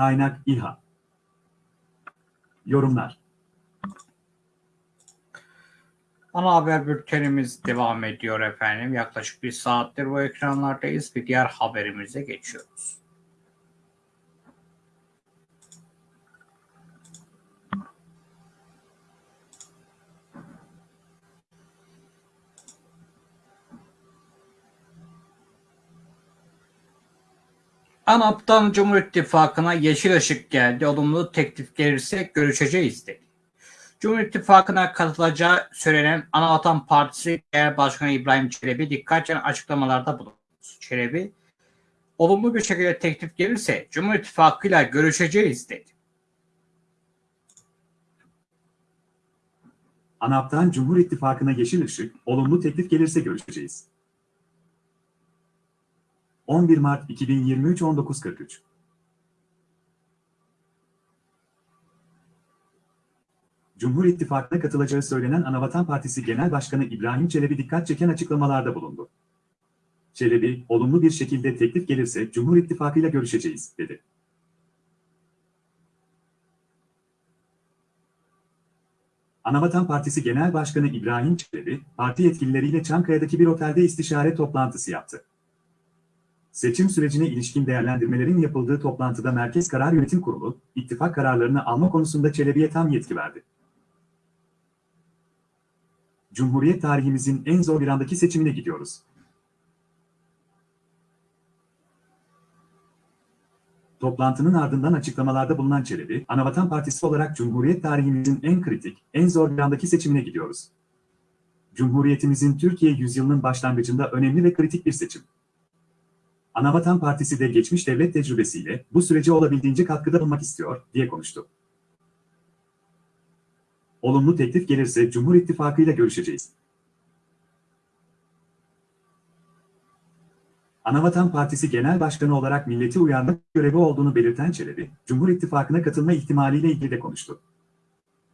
Kaynak İHA Yorumlar Ana haber bültenimiz devam ediyor efendim. Yaklaşık bir saattir bu ekranlardayız. Bir diğer haberimize geçiyoruz. ANAP'tan Cumhur İttifakı'na yeşil ışık geldi. Olumlu teklif gelirse görüşeceğiz dedi. Cumhur İttifakı'na katılacağı söylenen Anavatan Partisi Genel Başkanı İbrahim Çelebi dikkat çeken açıklamalarda bulundu. Çelebi, olumlu bir şekilde teklif gelirse Cumhur İttifakı'yla görüşeceğiz dedi. ANAP'tan Cumhur İttifakı'na yeşil ışık, olumlu teklif gelirse görüşeceğiz. 11 Mart 2023 19.43 Cumhur İttifakı'na katılacağı söylenen Anavatan Partisi Genel Başkanı İbrahim Çelebi dikkat çeken açıklamalarda bulundu. Çelebi, olumlu bir şekilde teklif gelirse Cumhur İttifakı'yla görüşeceğiz, dedi. Anavatan Partisi Genel Başkanı İbrahim Çelebi, parti yetkilileriyle Çankaya'daki bir otelde istişare toplantısı yaptı. Seçim sürecine ilişkin değerlendirmelerin yapıldığı toplantıda Merkez Karar Yönetim Kurulu, ittifak kararlarını alma konusunda Çelebi'ye tam yetki verdi. Cumhuriyet tarihimizin en zor bir andaki seçimine gidiyoruz. Toplantının ardından açıklamalarda bulunan Çelebi, Anavatan Partisi olarak Cumhuriyet tarihimizin en kritik, en zor bir andaki seçimine gidiyoruz. Cumhuriyetimizin Türkiye yüzyılının başlangıcında önemli ve kritik bir seçim. Anavatan Partisi de geçmiş devlet tecrübesiyle bu sürece olabildiğince katkıda bulunmak istiyor, diye konuştu. Olumlu teklif gelirse Cumhur İttifakı ile görüşeceğiz. Anavatan Partisi Genel Başkanı olarak milleti uyarmak görevi olduğunu belirten Çelebi, Cumhur İttifakı'na katılma ihtimaliyle ilgili de konuştu.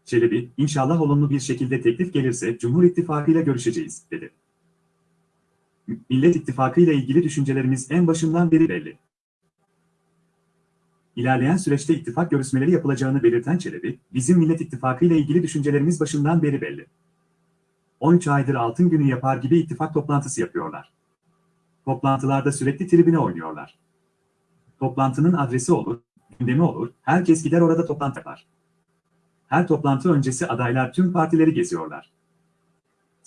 Çelebi, inşallah olumlu bir şekilde teklif gelirse Cumhur İttifakı ile görüşeceğiz, dedi. Millet İttifakı ile ilgili düşüncelerimiz en başından beri belli. İlerleyen süreçte ittifak görüşmeleri yapılacağını belirten Çelebi, bizim Millet İttifakı ile ilgili düşüncelerimiz başından beri belli. 13 aydır altın günü yapar gibi ittifak toplantısı yapıyorlar. Toplantılarda sürekli tribüne oynuyorlar. Toplantının adresi olur, gündemi olur, herkes gider orada toplantı yapar. Her toplantı öncesi adaylar tüm partileri geziyorlar.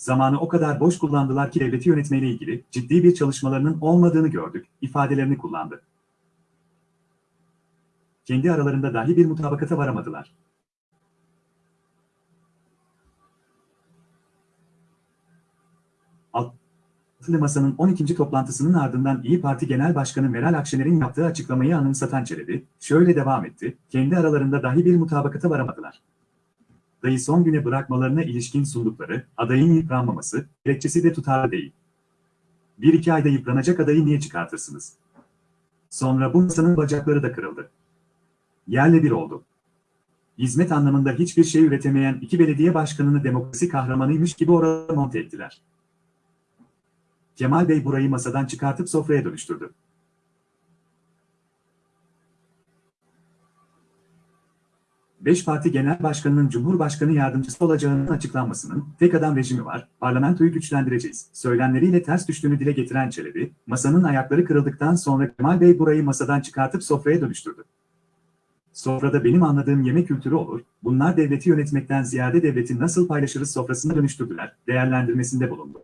Zamanı o kadar boş kullandılar ki devleti yönetmeyle ilgili ciddi bir çalışmalarının olmadığını gördük, ifadelerini kullandı. Kendi aralarında dahi bir mutabakata varamadılar. Altılı Masa'nın 12. toplantısının ardından İyi Parti Genel Başkanı Meral Akşener'in yaptığı açıklamayı anımsatan Çelebi, şöyle devam etti, kendi aralarında dahi bir mutabakata varamadılar. Dayı son güne bırakmalarına ilişkin sundukları, adayın yıpranmaması, gerekçesi de tutarlı değil. Bir iki ayda yıpranacak adayı niye çıkartırsınız? Sonra bu masanın bacakları da kırıldı. Yerle bir oldu. Hizmet anlamında hiçbir şey üretemeyen iki belediye başkanını demokrasi kahramanıymış gibi orada monte ettiler. Kemal Bey burayı masadan çıkartıp sofraya dönüştürdü. Beş parti genel başkanının Cumhurbaşkanı yardımcısı olacağının açıklanmasının tek adam rejimi var, parlamentoyu güçlendireceğiz. Söylemleriyle ters düştüğünü dile getiren Çelebi, masanın ayakları kırıldıktan sonra Kemal Bey burayı masadan çıkartıp sofraya dönüştürdü. Sofrada benim anladığım yemek kültürü olur, bunlar devleti yönetmekten ziyade devleti nasıl paylaşırız sofrasına dönüştürdüler, değerlendirmesinde bulundu.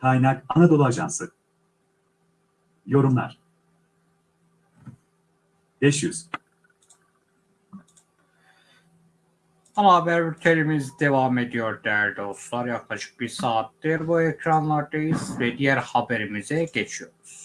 Kaynak Anadolu Ajansı Yorumlar 500 Ana haber bültenimiz devam ediyor değerli dostlar. Yaklaşık bir saattir bu ekranlardayız ve diğer haberimize geçiyoruz.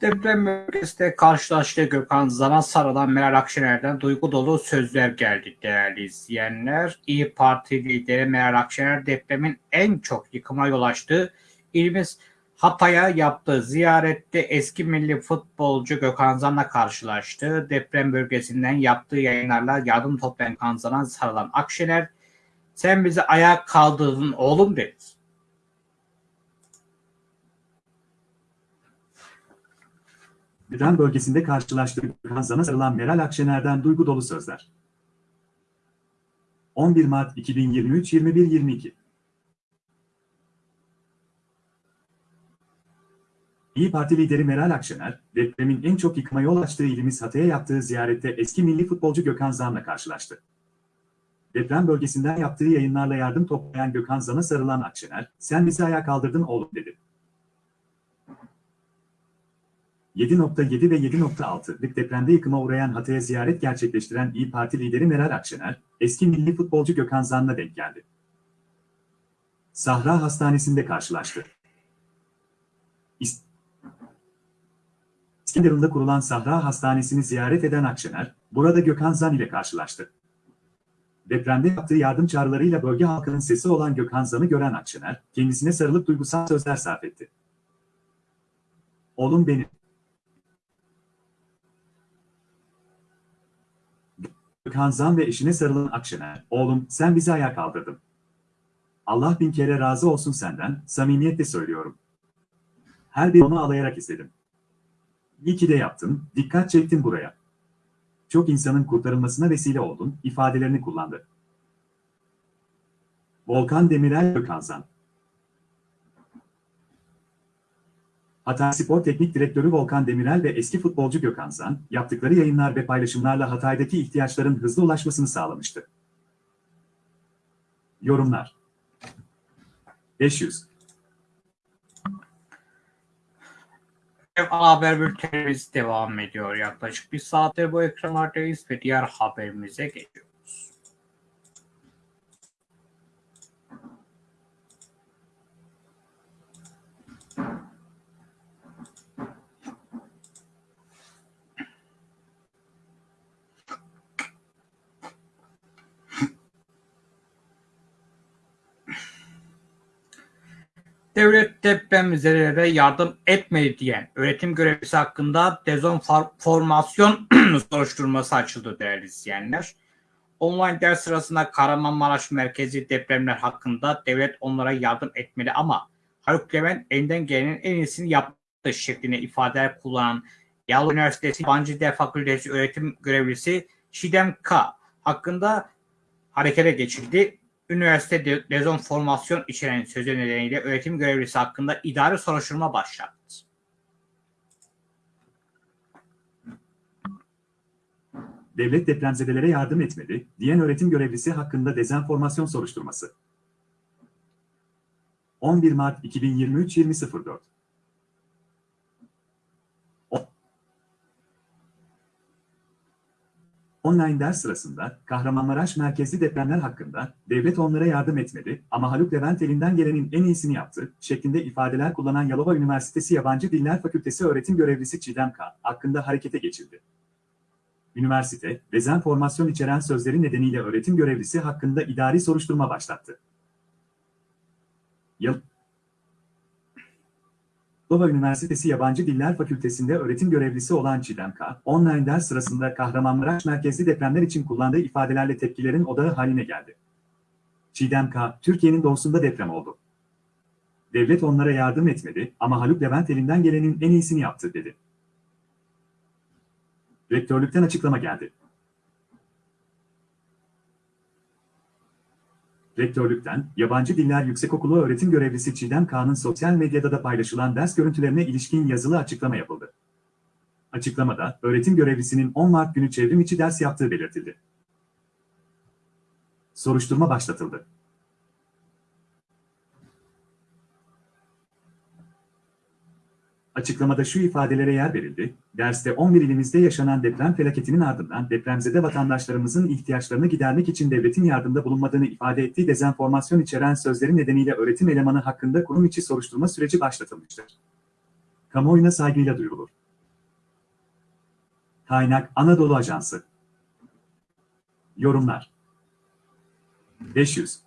Deprem bölgesinde karşılaştığı Gökhan Zan'a sarılan Meral Akşener'den duygu dolu sözler geldi değerli izleyenler. İyi Parti lideri Meral Akşener depremin en çok yıkıma yol açtığı ilimiz Hatay'a yaptığı ziyarette eski milli futbolcu Gökhan Zan'la karşılaştı. Deprem bölgesinden yaptığı yayınlarla yardım toplayan Gökhan Zan'a sarılan Akşener sen bizi ayağa kaldırdın oğlum dedi. Deprem bölgesinde karşılaştığı Kazan'a sarılan Meral Akşener'den duygu dolu sözler. 11 Mart 2023 21-22 İyi Parti lideri Meral Akşener, depremin en çok yıkıma yol açtığı ilimiz Hatay'a yaptığı ziyarette eski milli futbolcu Gökhan Zan'la karşılaştı. Deprem bölgesinden yaptığı yayınlarla yardım toplayan Gökhan Zan'a sarılan Akşener, sen bizi ayağa kaldırdın oğlum dedi. 7.7 ve 7.6'lık depremde yıkıma uğrayan Hatay'a ziyaret gerçekleştiren İyi Parti lideri Meral Akşener, eski milli futbolcu Gökhan Zan'la denk geldi. Sahra Hastanesi'nde karşılaştı. İs- İskenderun'da kurulan Sahra Hastanesi'ni ziyaret eden Akşener, burada Gökhan Zan ile karşılaştı. Depremde yaptığı yardım çağrılarıyla bölge halkının sesi olan Gökhan Zan'ı gören Akşener, kendisine sarılıp duygusal sözler sarf etti. Oğlum benim. Gökhan Zan ve eşine sarılan Akşener, oğlum sen bizi ayağa kaldırdın. Allah bin kere razı olsun senden, samimiyetle söylüyorum. Her bir onu ağlayarak istedim. İyi ki de yaptın, dikkat çektin buraya. Çok insanın kurtarılmasına vesile oldun, ifadelerini kullandı. Volkan Demirel Gökhanzan Hatay Spor Teknik Direktörü Volkan Demirel ve eski futbolcu Gökhan Zan, yaptıkları yayınlar ve paylaşımlarla Hatay'daki ihtiyaçların hızlı ulaşmasını sağlamıştı. Yorumlar 500 Ana haber bültenimiz devam ediyor. Yaklaşık bir saattir bu ekranlardayız ve diğer haberimize geçiyoruz. Devlet depremzedelere yardım etmedi diyen öğretim görevlisi hakkında dezenformasyon soruşturması açıldı değerli izleyenler. Online ders sırasında Kahramanmaraş merkezi depremler hakkında devlet onlara yardım etmeli ama Haluk Levent elinden gelenin en iyisini yaptı şeklinde ifadeler kullanan Yalova Üniversitesi Yabancı Dil Fakültesi öğretim görevlisi Şidem K. hakkında harekete geçildi üniversite de- dezenformasyon içeren sözü nedeniyle öğretim görevlisi hakkında idari soruşturma başlattı. Devlet depremzedelere yardım etmedi, diyen öğretim görevlisi hakkında dezenformasyon soruşturması. 11 Mart 2023 20.04 Online ders sırasında Kahramanmaraş merkezli depremler hakkında devlet onlara yardım etmedi ama Haluk Levent elinden gelenin en iyisini yaptı şeklinde ifadeler kullanan Yalova Üniversitesi Yabancı Diller Fakültesi öğretim görevlisi Çiğdem K. hakkında harekete geçildi. Üniversite, dezenformasyon içeren sözleri nedeniyle öğretim görevlisi hakkında idari soruşturma başlattı. Yıl Yalova Üniversitesi Yabancı Diller Fakültesi'nde öğretim görevlisi olan Çiğdem K. online ders sırasında Kahramanmaraş merkezli depremler için kullandığı ifadelerle tepkilerin odağı haline geldi. Çiğdem K. Türkiye'nin doğusunda deprem oldu. Devlet onlara yardım etmedi ama Haluk Levent elinden gelenin en iyisini yaptı dedi. Rektörlükten açıklama geldi. Rektörlükten, Yabancı Diller Yüksekokulu öğretim görevlisi Çiğdem Kağan'ın sosyal medyada da paylaşılan ders görüntülerine ilişkin yazılı açıklama yapıldı. Açıklamada, öğretim görevlisinin 10 Mart günü çevrim içi ders yaptığı belirtildi. Soruşturma başlatıldı. Açıklamada şu ifadelere yer verildi. Derste 11 ilimizde yaşanan deprem felaketinin ardından depremzede vatandaşlarımızın ihtiyaçlarını gidermek için devletin yardımda bulunmadığını ifade ettiği dezenformasyon içeren sözleri nedeniyle öğretim elemanı hakkında kurum içi soruşturma süreci başlatılmıştır. Kamuoyuna saygıyla duyurulur. Kaynak Anadolu Ajansı Yorumlar 500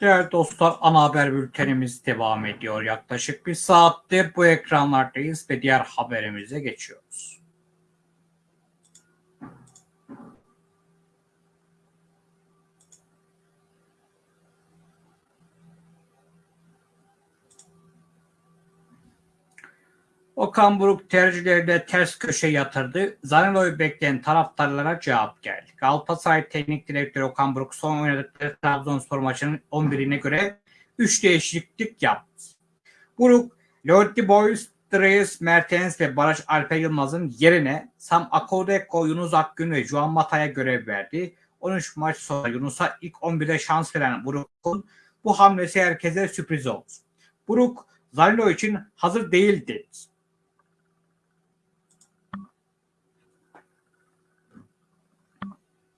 Değerli dostlar ana haber bültenimiz devam ediyor. Yaklaşık bir saattir bu ekranlardayız ve diğer haberimize geçiyoruz. Okan Buruk tercihlerinde ters köşe yatırdı. Zaniolo'yu bekleyen taraftarlara cevap geldi. Galatasaray Teknik Direktörü Okan Buruk son oynadıkları Trabzonspor maçının 11'ine göre 3 değişiklik yaptı. Buruk, Leonti Boys, Dries Mertens ve Barış Alper Yılmaz'ın yerine Sam Akodeko, Yunus Akgün ve Juan Mata'ya görev verdi. 13 maç sonra Yunus'a ilk 11'de şans veren Buruk'un bu hamlesi herkese sürpriz oldu. Buruk, Zanilo için hazır değil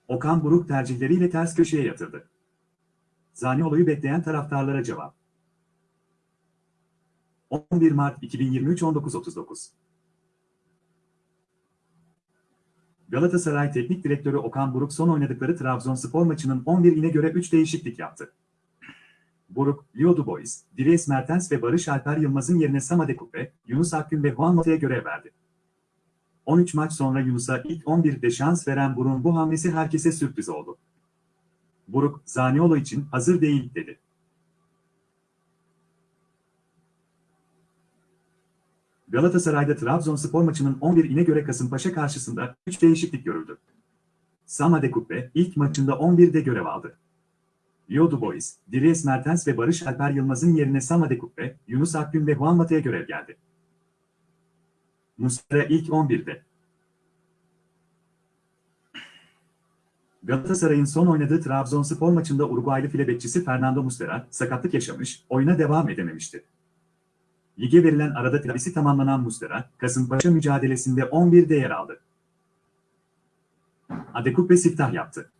Okan Buruk tercihleriyle ters köşeye yatırdı. Zaniolo'yu bekleyen taraftarlara cevap. 11 Mart 2023 19.39 Galatasaray Teknik Direktörü Okan Buruk son oynadıkları Trabzonspor maçının 11'ine göre 3 değişiklik yaptı. Buruk, Leo Dubois, Dries Mertens ve Barış Alper Yılmaz'ın yerine Samade Kupe, Yunus Akgün ve Juan Mata'ya görev verdi. 13 maç sonra Yunus'a ilk 11'de şans veren Buruk'un bu hamlesi herkese sürpriz oldu. Buruk, Zaniolo için hazır değil dedi. Galatasaray'da Trabzonspor maçının 11'ine göre Kasımpaşa karşısında 3 değişiklik görüldü. Samade Kuppe ilk maçında 11'de görev aldı. Leo Dubois, Dries Mertens ve Barış Alper Yılmaz'ın yerine Samade Kuppe, Yunus Akgün ve Juan Mata'ya görev geldi. Muslera ilk 11'de. Galatasaray'ın son oynadığı Trabzonspor maçında Uruguaylı file bekçisi Fernando Muslera sakatlık yaşamış, oyuna devam edememişti. Lige verilen arada tedavisi tamamlanan Muslera, Kasımpaşa mücadelesinde 11'de yer aldı. Adekupe siftah yaptı.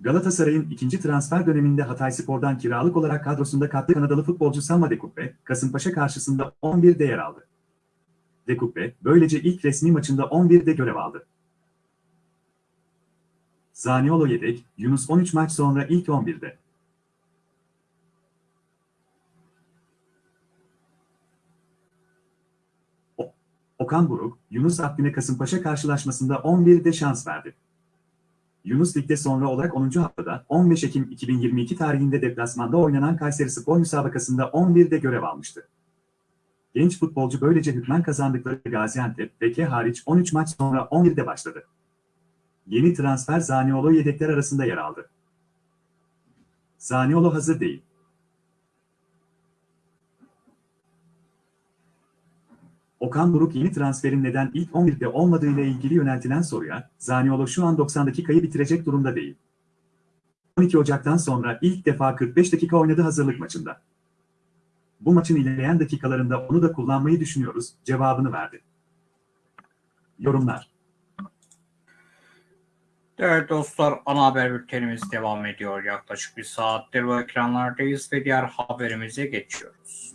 Galatasaray'ın ikinci transfer döneminde Hatayspor'dan kiralık olarak kadrosunda katlı Kanadalı futbolcu Sam Dekupe, Kasımpaşa karşısında 11'de yer aldı. Dekupe, böylece ilk resmi maçında 11'de görev aldı. Zaniolo yedek, Yunus 13 maç sonra ilk 11'de. O- Okan Buruk, Yunus Akgün'e Kasımpaşa karşılaşmasında 11'de şans verdi. Yunus Lig'de sonra olarak 10. haftada 15 Ekim 2022 tarihinde deplasmanda oynanan Kayseri Spor müsabakasında 11'de görev almıştı. Genç futbolcu böylece hükmen kazandıkları Gaziantep, Beke hariç 13 maç sonra 11'de başladı. Yeni transfer Zaniolo yedekler arasında yer aldı. Zaniolo hazır değil. Okan Buruk yeni transferin neden ilk 11'de olmadığıyla ilgili yöneltilen soruya, Zaniolo şu an 90 dakikayı bitirecek durumda değil. 12 Ocak'tan sonra ilk defa 45 dakika oynadı hazırlık maçında. Bu maçın ilerleyen dakikalarında onu da kullanmayı düşünüyoruz, cevabını verdi. Yorumlar Evet dostlar ana haber bültenimiz devam ediyor. Yaklaşık bir saattir bu ekranlardayız ve diğer haberimize geçiyoruz.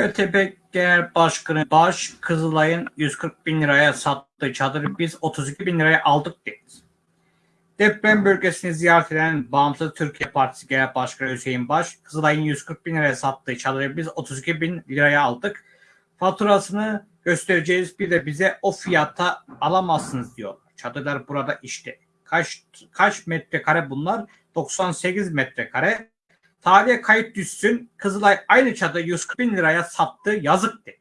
BTP Genel Başkanı Baş Kızılay'ın 140 bin liraya sattığı çadırı biz 32 bin liraya aldık dedi. Deprem bölgesini ziyaret eden Bağımsız Türkiye Partisi Genel Başkanı Hüseyin Baş, Kızılay'ın 140 bin liraya sattığı çadırı biz 32 bin liraya aldık. Faturasını göstereceğiz bir de bize o fiyata alamazsınız diyorlar. Çadırlar burada işte. Kaç kaç metrekare bunlar? 98 metrekare. Tarihe kayıt düşsün. Kızılay aynı çadır 140 bin liraya sattı. Yazık dedi.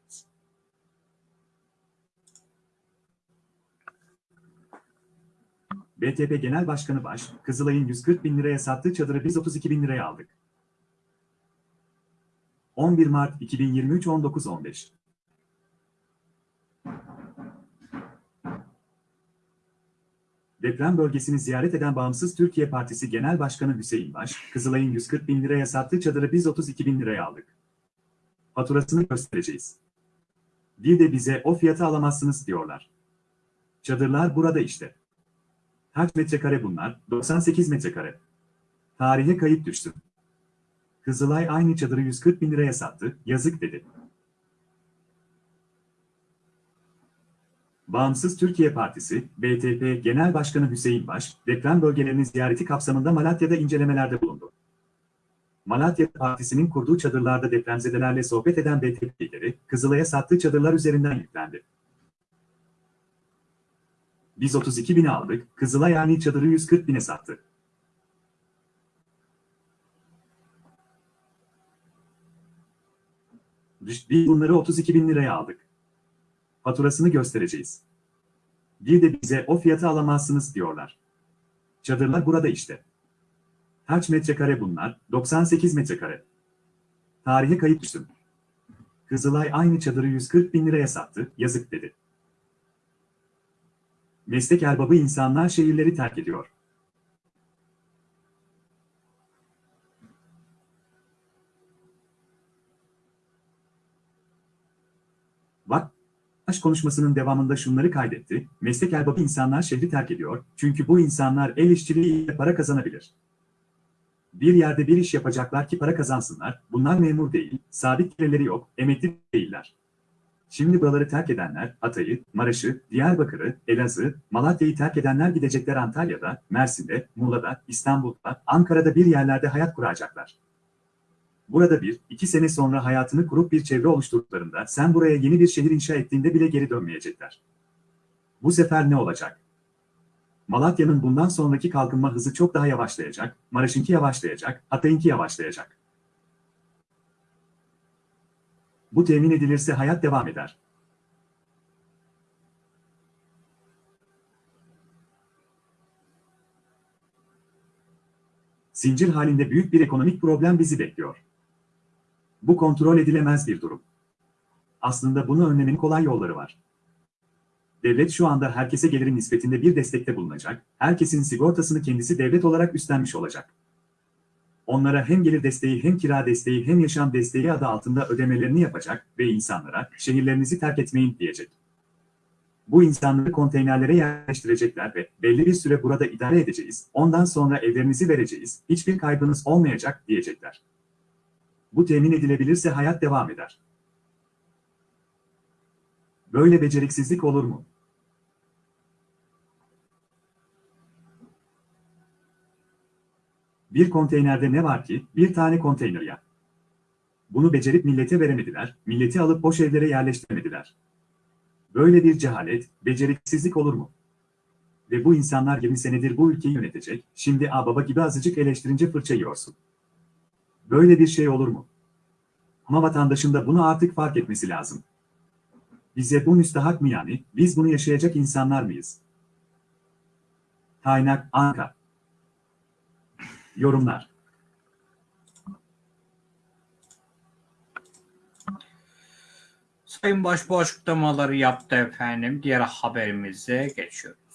BTP Genel Başkanı Baş, Kızılay'ın 140 bin liraya sattığı çadırı biz 32 bin liraya aldık. 11 Mart 2023 19.15 Deprem bölgesini ziyaret eden Bağımsız Türkiye Partisi Genel Başkanı Hüseyin Baş, Kızılay'ın 140 bin liraya sattığı çadırı biz 32 bin liraya aldık. Faturasını göstereceğiz. Bir de bize o fiyata alamazsınız diyorlar. Çadırlar burada işte. Kaç metrekare bunlar? 98 metrekare. Tarihe kayıp düştü. Kızılay aynı çadırı 140 bin liraya sattı, yazık dedi. Bağımsız Türkiye Partisi, BTP Genel Başkanı Hüseyin Baş, deprem bölgelerinin ziyareti kapsamında Malatya'da incelemelerde bulundu. Malatya Partisi'nin kurduğu çadırlarda depremzedelerle sohbet eden BTP lideri, Kızılay'a sattığı çadırlar üzerinden yüklendi. Biz 32 bine aldık, Kızılay yani çadırı 140 bine sattı. Biz bunları 32 bin liraya aldık. Faturasını göstereceğiz. Bir de bize o fiyatı alamazsınız diyorlar. Çadırlar burada işte. Kaç metrekare bunlar? 98 metrekare. Tarihe kayıt düştüm. Kızılay aynı çadırı 140 bin liraya sattı, yazık dedi. Meslek erbabı insanlar şehirleri terk ediyor. Baş konuşmasının devamında şunları kaydetti. Meslek erbabı insanlar şehri terk ediyor. Çünkü bu insanlar el işçiliğiyle para kazanabilir. Bir yerde bir iş yapacaklar ki para kazansınlar. Bunlar memur değil, sabit gelirleri yok, emekli değiller. Şimdi buraları terk edenler, Hatay'ı, Maraş'ı, Diyarbakır'ı, Elazığ, Malatya'yı terk edenler gidecekler Antalya'da, Mersin'de, Muğla'da, İstanbul'da, Ankara'da bir yerlerde hayat kuracaklar. Burada bir, iki sene sonra hayatını kurup bir çevre oluşturduklarında sen buraya yeni bir şehir inşa ettiğinde bile geri dönmeyecekler. Bu sefer ne olacak? Malatya'nın bundan sonraki kalkınma hızı çok daha yavaşlayacak, Maraş'ınki yavaşlayacak, Hatay'ınki yavaşlayacak. Bu temin edilirse hayat devam eder. Zincir halinde büyük bir ekonomik problem bizi bekliyor. Bu kontrol edilemez bir durum. Aslında bunu önlemenin kolay yolları var. Devlet şu anda herkese gelirin nispetinde bir destekte bulunacak, herkesin sigortasını kendisi devlet olarak üstlenmiş olacak. Onlara hem gelir desteği hem kira desteği hem yaşam desteği adı altında ödemelerini yapacak ve insanlara şehirlerinizi terk etmeyin diyecek. Bu insanları konteynerlere yerleştirecekler ve belli bir süre burada idare edeceğiz, ondan sonra evlerinizi vereceğiz, hiçbir kaybınız olmayacak diyecekler. Bu temin edilebilirse hayat devam eder. Böyle beceriksizlik olur mu? Bir konteynerde ne var ki? Bir tane konteyner ya. Bunu becerip millete veremediler, milleti alıp boş evlere yerleştiremediler. Böyle bir cehalet, beceriksizlik olur mu? Ve bu insanlar 20 senedir bu ülkeyi yönetecek, şimdi a baba gibi azıcık eleştirince fırça yiyorsun. Böyle bir şey olur mu? Ama vatandaşın da bunu artık fark etmesi lazım. Bize bu müstahak mı yani, biz bunu yaşayacak insanlar mıyız? Kaynak Anka Yorumlar Sayın Başbuğ açıklamaları yaptı efendim. Diğer haberimize geçiyoruz.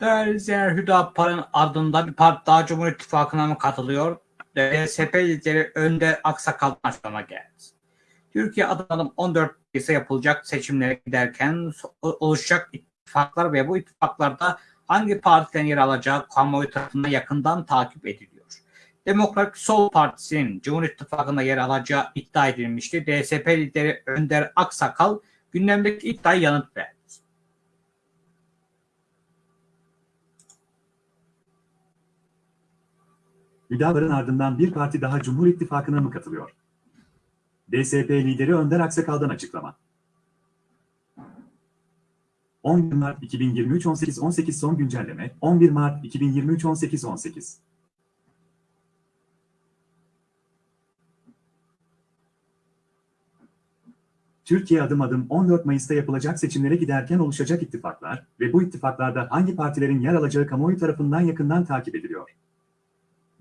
Değerli izleyenler Hüdapar'ın ardında bir parti daha Cumhur İttifakı'na mı katılıyor? DSP lideri Önder Aksakal'dan açıklama geldi. Türkiye adım 14 ise yapılacak seçimlere giderken oluşacak ittifaklar ve bu ittifaklarda hangi partilerin yer alacağı kamuoyu tarafından yakından takip ediliyor. Demokrat Sol Partisi'nin Cumhur İttifakı'nda yer alacağı iddia edilmişti. DSP lideri Önder Aksakal gündemdeki iddiaya yanıt verdi. Hüdapar'ın ardından bir parti daha Cumhur İttifakı'na mı katılıyor? DSP lideri Önder Aksakal'dan açıklama. 11 Mart 2023 18 18 son güncelleme 11 Mart 2023 18 18 Türkiye adım adım 14 Mayıs'ta yapılacak seçimlere giderken oluşacak ittifaklar ve bu ittifaklarda hangi partilerin yer alacağı kamuoyu tarafından yakından takip ediliyor.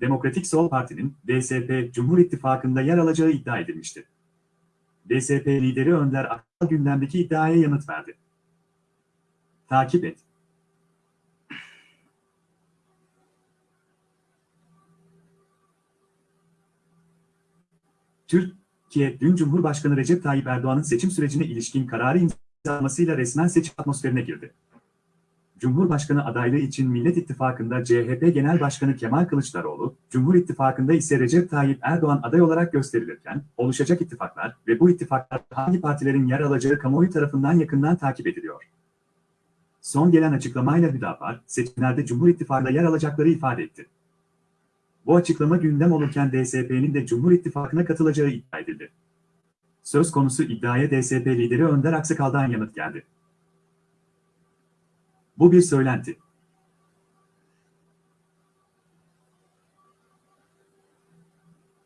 Demokratik Sol Parti'nin DSP Cumhur İttifakı'nda yer alacağı iddia edilmişti. DSP lideri Önder Akal gündemdeki iddiaya yanıt verdi. Takip et. Türkiye, dün Cumhurbaşkanı Recep Tayyip Erdoğan'ın seçim sürecine ilişkin kararı imzalamasıyla resmen seçim atmosferine girdi. Cumhurbaşkanı adaylığı için Millet İttifakı'nda CHP Genel Başkanı Kemal Kılıçdaroğlu, Cumhur İttifakı'nda ise Recep Tayyip Erdoğan aday olarak gösterilirken, oluşacak ittifaklar ve bu ittifaklar hangi partilerin yer alacağı kamuoyu tarafından yakından takip ediliyor. Son gelen açıklamayla Hüdapar, seçimlerde Cumhur İttifakı'nda yer alacakları ifade etti. Bu açıklama gündem olurken DSP'nin de Cumhur İttifakı'na katılacağı iddia edildi. Söz konusu iddiaya DSP lideri Önder Aksakal'dan yanıt geldi. Bu bir söylenti.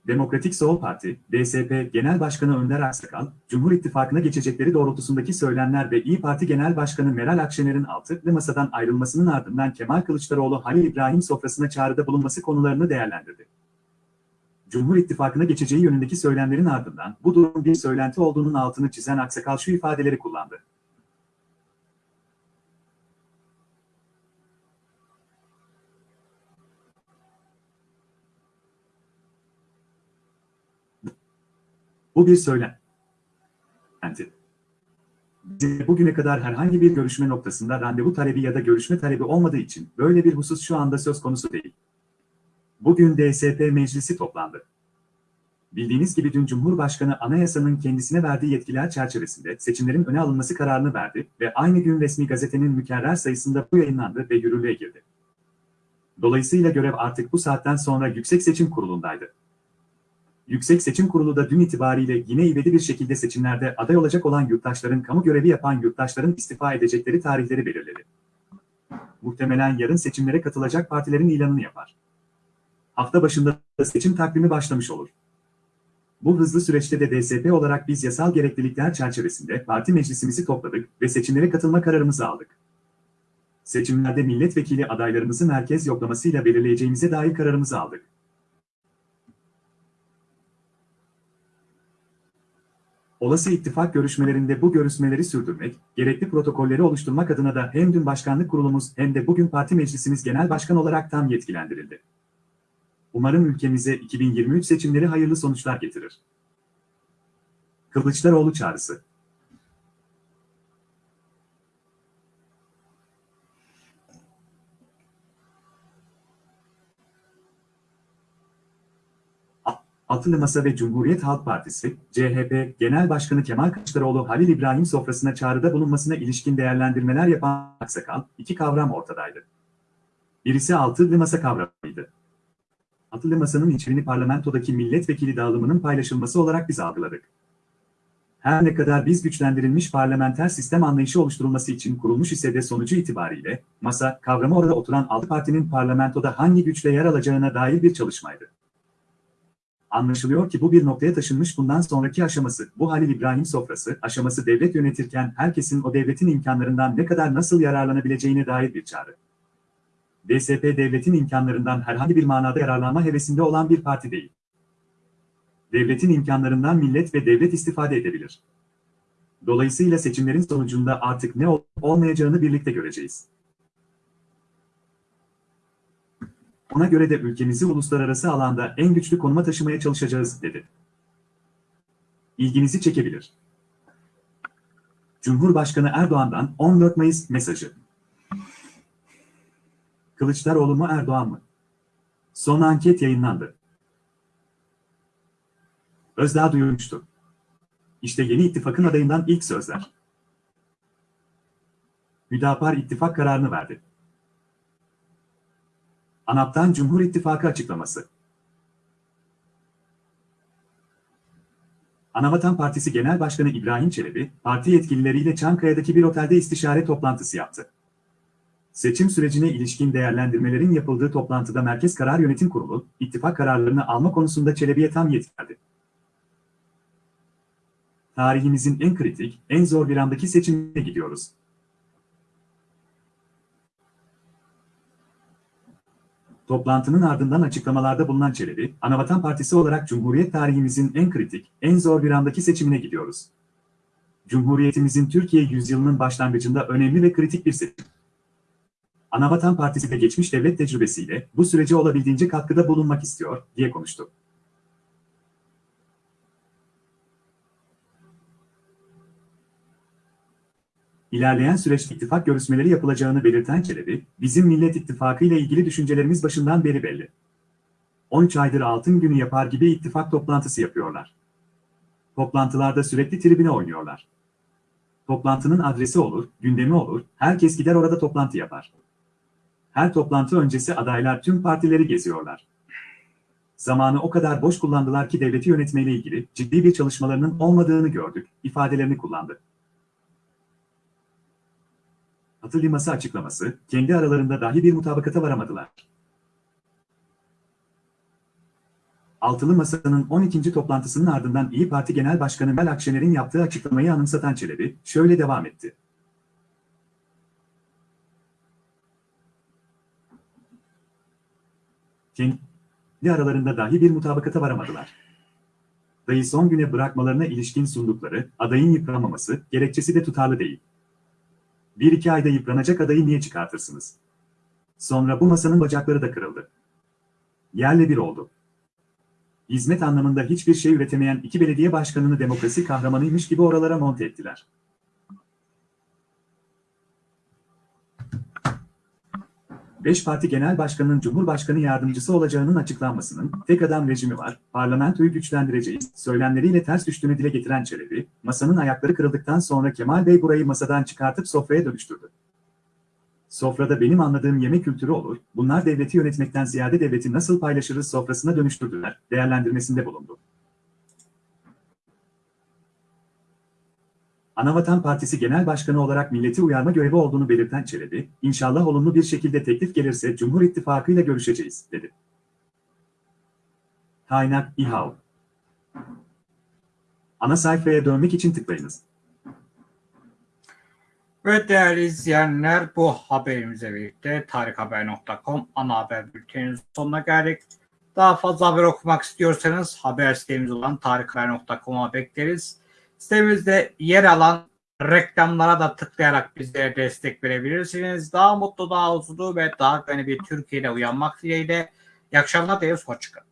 Demokratik Sol Parti, DSP Genel Başkanı Önder Aksakal, Cumhur İttifakı'na geçecekleri doğrultusundaki söylemler ve İyi Parti Genel Başkanı Meral Akşener'in altılı masadan ayrılmasının ardından Kemal Kılıçdaroğlu Halil İbrahim sofrasına çağrıda bulunması konularını değerlendirdi. Cumhur İttifakı'na geçeceği yönündeki söylemlerin ardından bu durum bir söylenti olduğunun altını çizen Aksakal şu ifadeleri kullandı. Bu bir. Bize bugüne kadar herhangi bir görüşme noktasında randevu talebi ya da görüşme talebi olmadığı için böyle bir husus şu anda söz konusu değil. Bugün DSP meclisi toplandı. Bildiğiniz gibi dün Cumhurbaşkanı anayasanın kendisine verdiği yetkiler çerçevesinde seçimlerin öne alınması kararını verdi ve aynı gün resmi gazetenin mükerrer sayısında bu yayınlandı ve yürürlüğe girdi. Dolayısıyla görev artık bu saatten sonra Yüksek Seçim Kurulu'ndaydı. Yüksek Seçim Kurulu da dün itibariyle yine ivedi bir şekilde seçimlerde aday olacak olan yurttaşların kamu görevi yapan yurttaşların istifa edecekleri tarihleri belirledi. Muhtemelen yarın seçimlere katılacak partilerin ilanını yapar. Hafta başında da seçim takvimi başlamış olur. Bu hızlı süreçte de DSP olarak biz yasal gereklilikler çerçevesinde parti meclisimizi topladık ve seçimlere katılma kararımızı aldık. Seçimlerde milletvekili adaylarımızı merkez yoklamasıyla belirleyeceğimize dair kararımızı aldık. Olası ittifak görüşmelerinde bu görüşmeleri sürdürmek, gerekli protokolleri oluşturmak adına da hem dün başkanlık kurulumuz hem de bugün parti meclisimiz genel başkan olarak tam yetkilendirildi. Umarım ülkemize 2023 seçimleri hayırlı sonuçlar getirir. Kılıçdaroğlu çağrısı. Altılı Masa ve Cumhuriyet Halk Partisi, CHP Genel Başkanı Kemal Kılıçdaroğlu Halil İbrahim sofrasına çağrıda bulunmasına ilişkin değerlendirmeler yapan Aksakal, iki kavram ortadaydı. Birisi Altılı Masa kavramıydı. Altılı Masa'nın içeriğini parlamentodaki milletvekili dağılımının paylaşılması olarak biz algıladık. Her ne kadar biz güçlendirilmiş parlamenter sistem anlayışı oluşturulması için kurulmuş ise de sonucu itibariyle, masa, kavramı orada oturan altı partinin parlamentoda hangi güçle yer alacağına dair bir çalışmaydı. Anlaşılıyor ki bu bir noktaya taşınmış bundan sonraki aşaması, bu Halil İbrahim sofrası, aşaması devlet yönetirken herkesin o devletin imkanlarından ne kadar nasıl yararlanabileceğine dair bir çağrı. DSP devletin imkanlarından herhangi bir manada yararlanma hevesinde olan bir parti değil. Devletin imkanlarından millet ve devlet istifade edebilir. Dolayısıyla seçimlerin sonucunda artık ne olup olmayacağını birlikte göreceğiz. Ona göre de ülkemizi uluslararası alanda en güçlü konuma taşımaya çalışacağız, dedi. İlginizi çekebilir. Cumhurbaşkanı Erdoğan'dan 14 Mayıs mesajı. Kılıçdaroğlu mu Erdoğan mı? Son anket yayınlandı. Özdağ duyurmuştu. İşte yeni ittifakın adayından ilk sözler. Hüdapar ittifak kararını verdi. ANAP'tan Cumhur İttifakı açıklaması. Anavatan Partisi Genel Başkanı İbrahim Çelebi, parti yetkilileriyle Çankaya'daki bir otelde istişare toplantısı yaptı. Seçim sürecine ilişkin değerlendirmelerin yapıldığı toplantıda Merkez Karar Yönetim Kurulu, ittifak kararlarını alma konusunda Çelebi'ye tam yetki verdi. Tarihimizin en kritik, en zor bir andaki seçimine gidiyoruz. Toplantının ardından açıklamalarda bulunan Çelebi, Anavatan Partisi olarak Cumhuriyet tarihimizin en kritik, en zor bir andaki seçimine gidiyoruz. Cumhuriyetimizin Türkiye yüzyılının başlangıcında önemli ve kritik bir seçim. Anavatan Partisi de geçmiş devlet tecrübesiyle bu sürece olabildiğince katkıda bulunmak istiyor, diye konuştu. İlerleyen süreçte ittifak görüşmeleri yapılacağını belirten Çelebi, bizim Millet İttifakı ile ilgili düşüncelerimiz başından beri belli. 13 aydır altın günü yapar gibi ittifak toplantısı yapıyorlar. Toplantılarda sürekli tribüne oynuyorlar. Toplantının adresi olur, gündemi olur, herkes gider orada toplantı yapar. Her toplantı öncesi adaylar tüm partileri geziyorlar. Zamanı o kadar boş kullandılar ki devleti yönetmeyle ilgili ciddi bir çalışmalarının olmadığını gördük, ifadelerini kullandı. Atı liması açıklaması, kendi aralarında dahi bir mutabakata varamadılar. Altılı Masa'nın 12. toplantısının ardından İyi Parti Genel Başkanı Meral Akşener'in yaptığı açıklamayı anımsatan Çelebi, şöyle devam etti. Kendi aralarında dahi bir mutabakata varamadılar. Dayı son güne bırakmalarına ilişkin sundukları, adayın yıpranmaması, gerekçesi de tutarlı değil. Bir iki ayda yıpranacak adayı niye çıkartırsınız? Sonra bu masanın bacakları da kırıldı. Yerle bir oldu. Hizmet anlamında hiçbir şey üretemeyen iki belediye başkanını demokrasi kahramanıymış gibi oralara monte ettiler. Beş parti genel başkanının cumhurbaşkanı yardımcısı olacağının açıklanmasının tek adam rejimi var, parlamentoyu güçlendireceğiz, söylemleriyle ters düştüğünü dile getiren Çelebi, masanın ayakları kırıldıktan sonra Kemal Bey burayı masadan çıkartıp sofraya dönüştürdü. Sofrada benim anladığım yemek kültürü olur, bunlar devleti yönetmekten ziyade devleti nasıl paylaşırız sofrasına dönüştürdüler, değerlendirmesinde bulundu. Anavatan Partisi Genel Başkanı olarak milleti uyarma görevi olduğunu belirten Çelebi, inşallah olumlu bir şekilde teklif gelirse Cumhur İttifakı ile görüşeceğiz, dedi. Kaynak İHAV Ana sayfaya dönmek için tıklayınız. Ve değerli izleyenler bu haberimizle birlikte tarikhaber.com ana haber bülteninin sonuna geldik. Daha fazla haber okumak istiyorsanız haber sitemiz olan tarikhaber.com'a bekleriz. Sitemizde yer alan reklamlara da tıklayarak bizlere destek verebilirsiniz. Daha mutlu, daha huzurlu ve daha güvenli bir Türkiye'de uyanmak dileğiyle. İyi akşamlar dileriz. Hoşçakalın.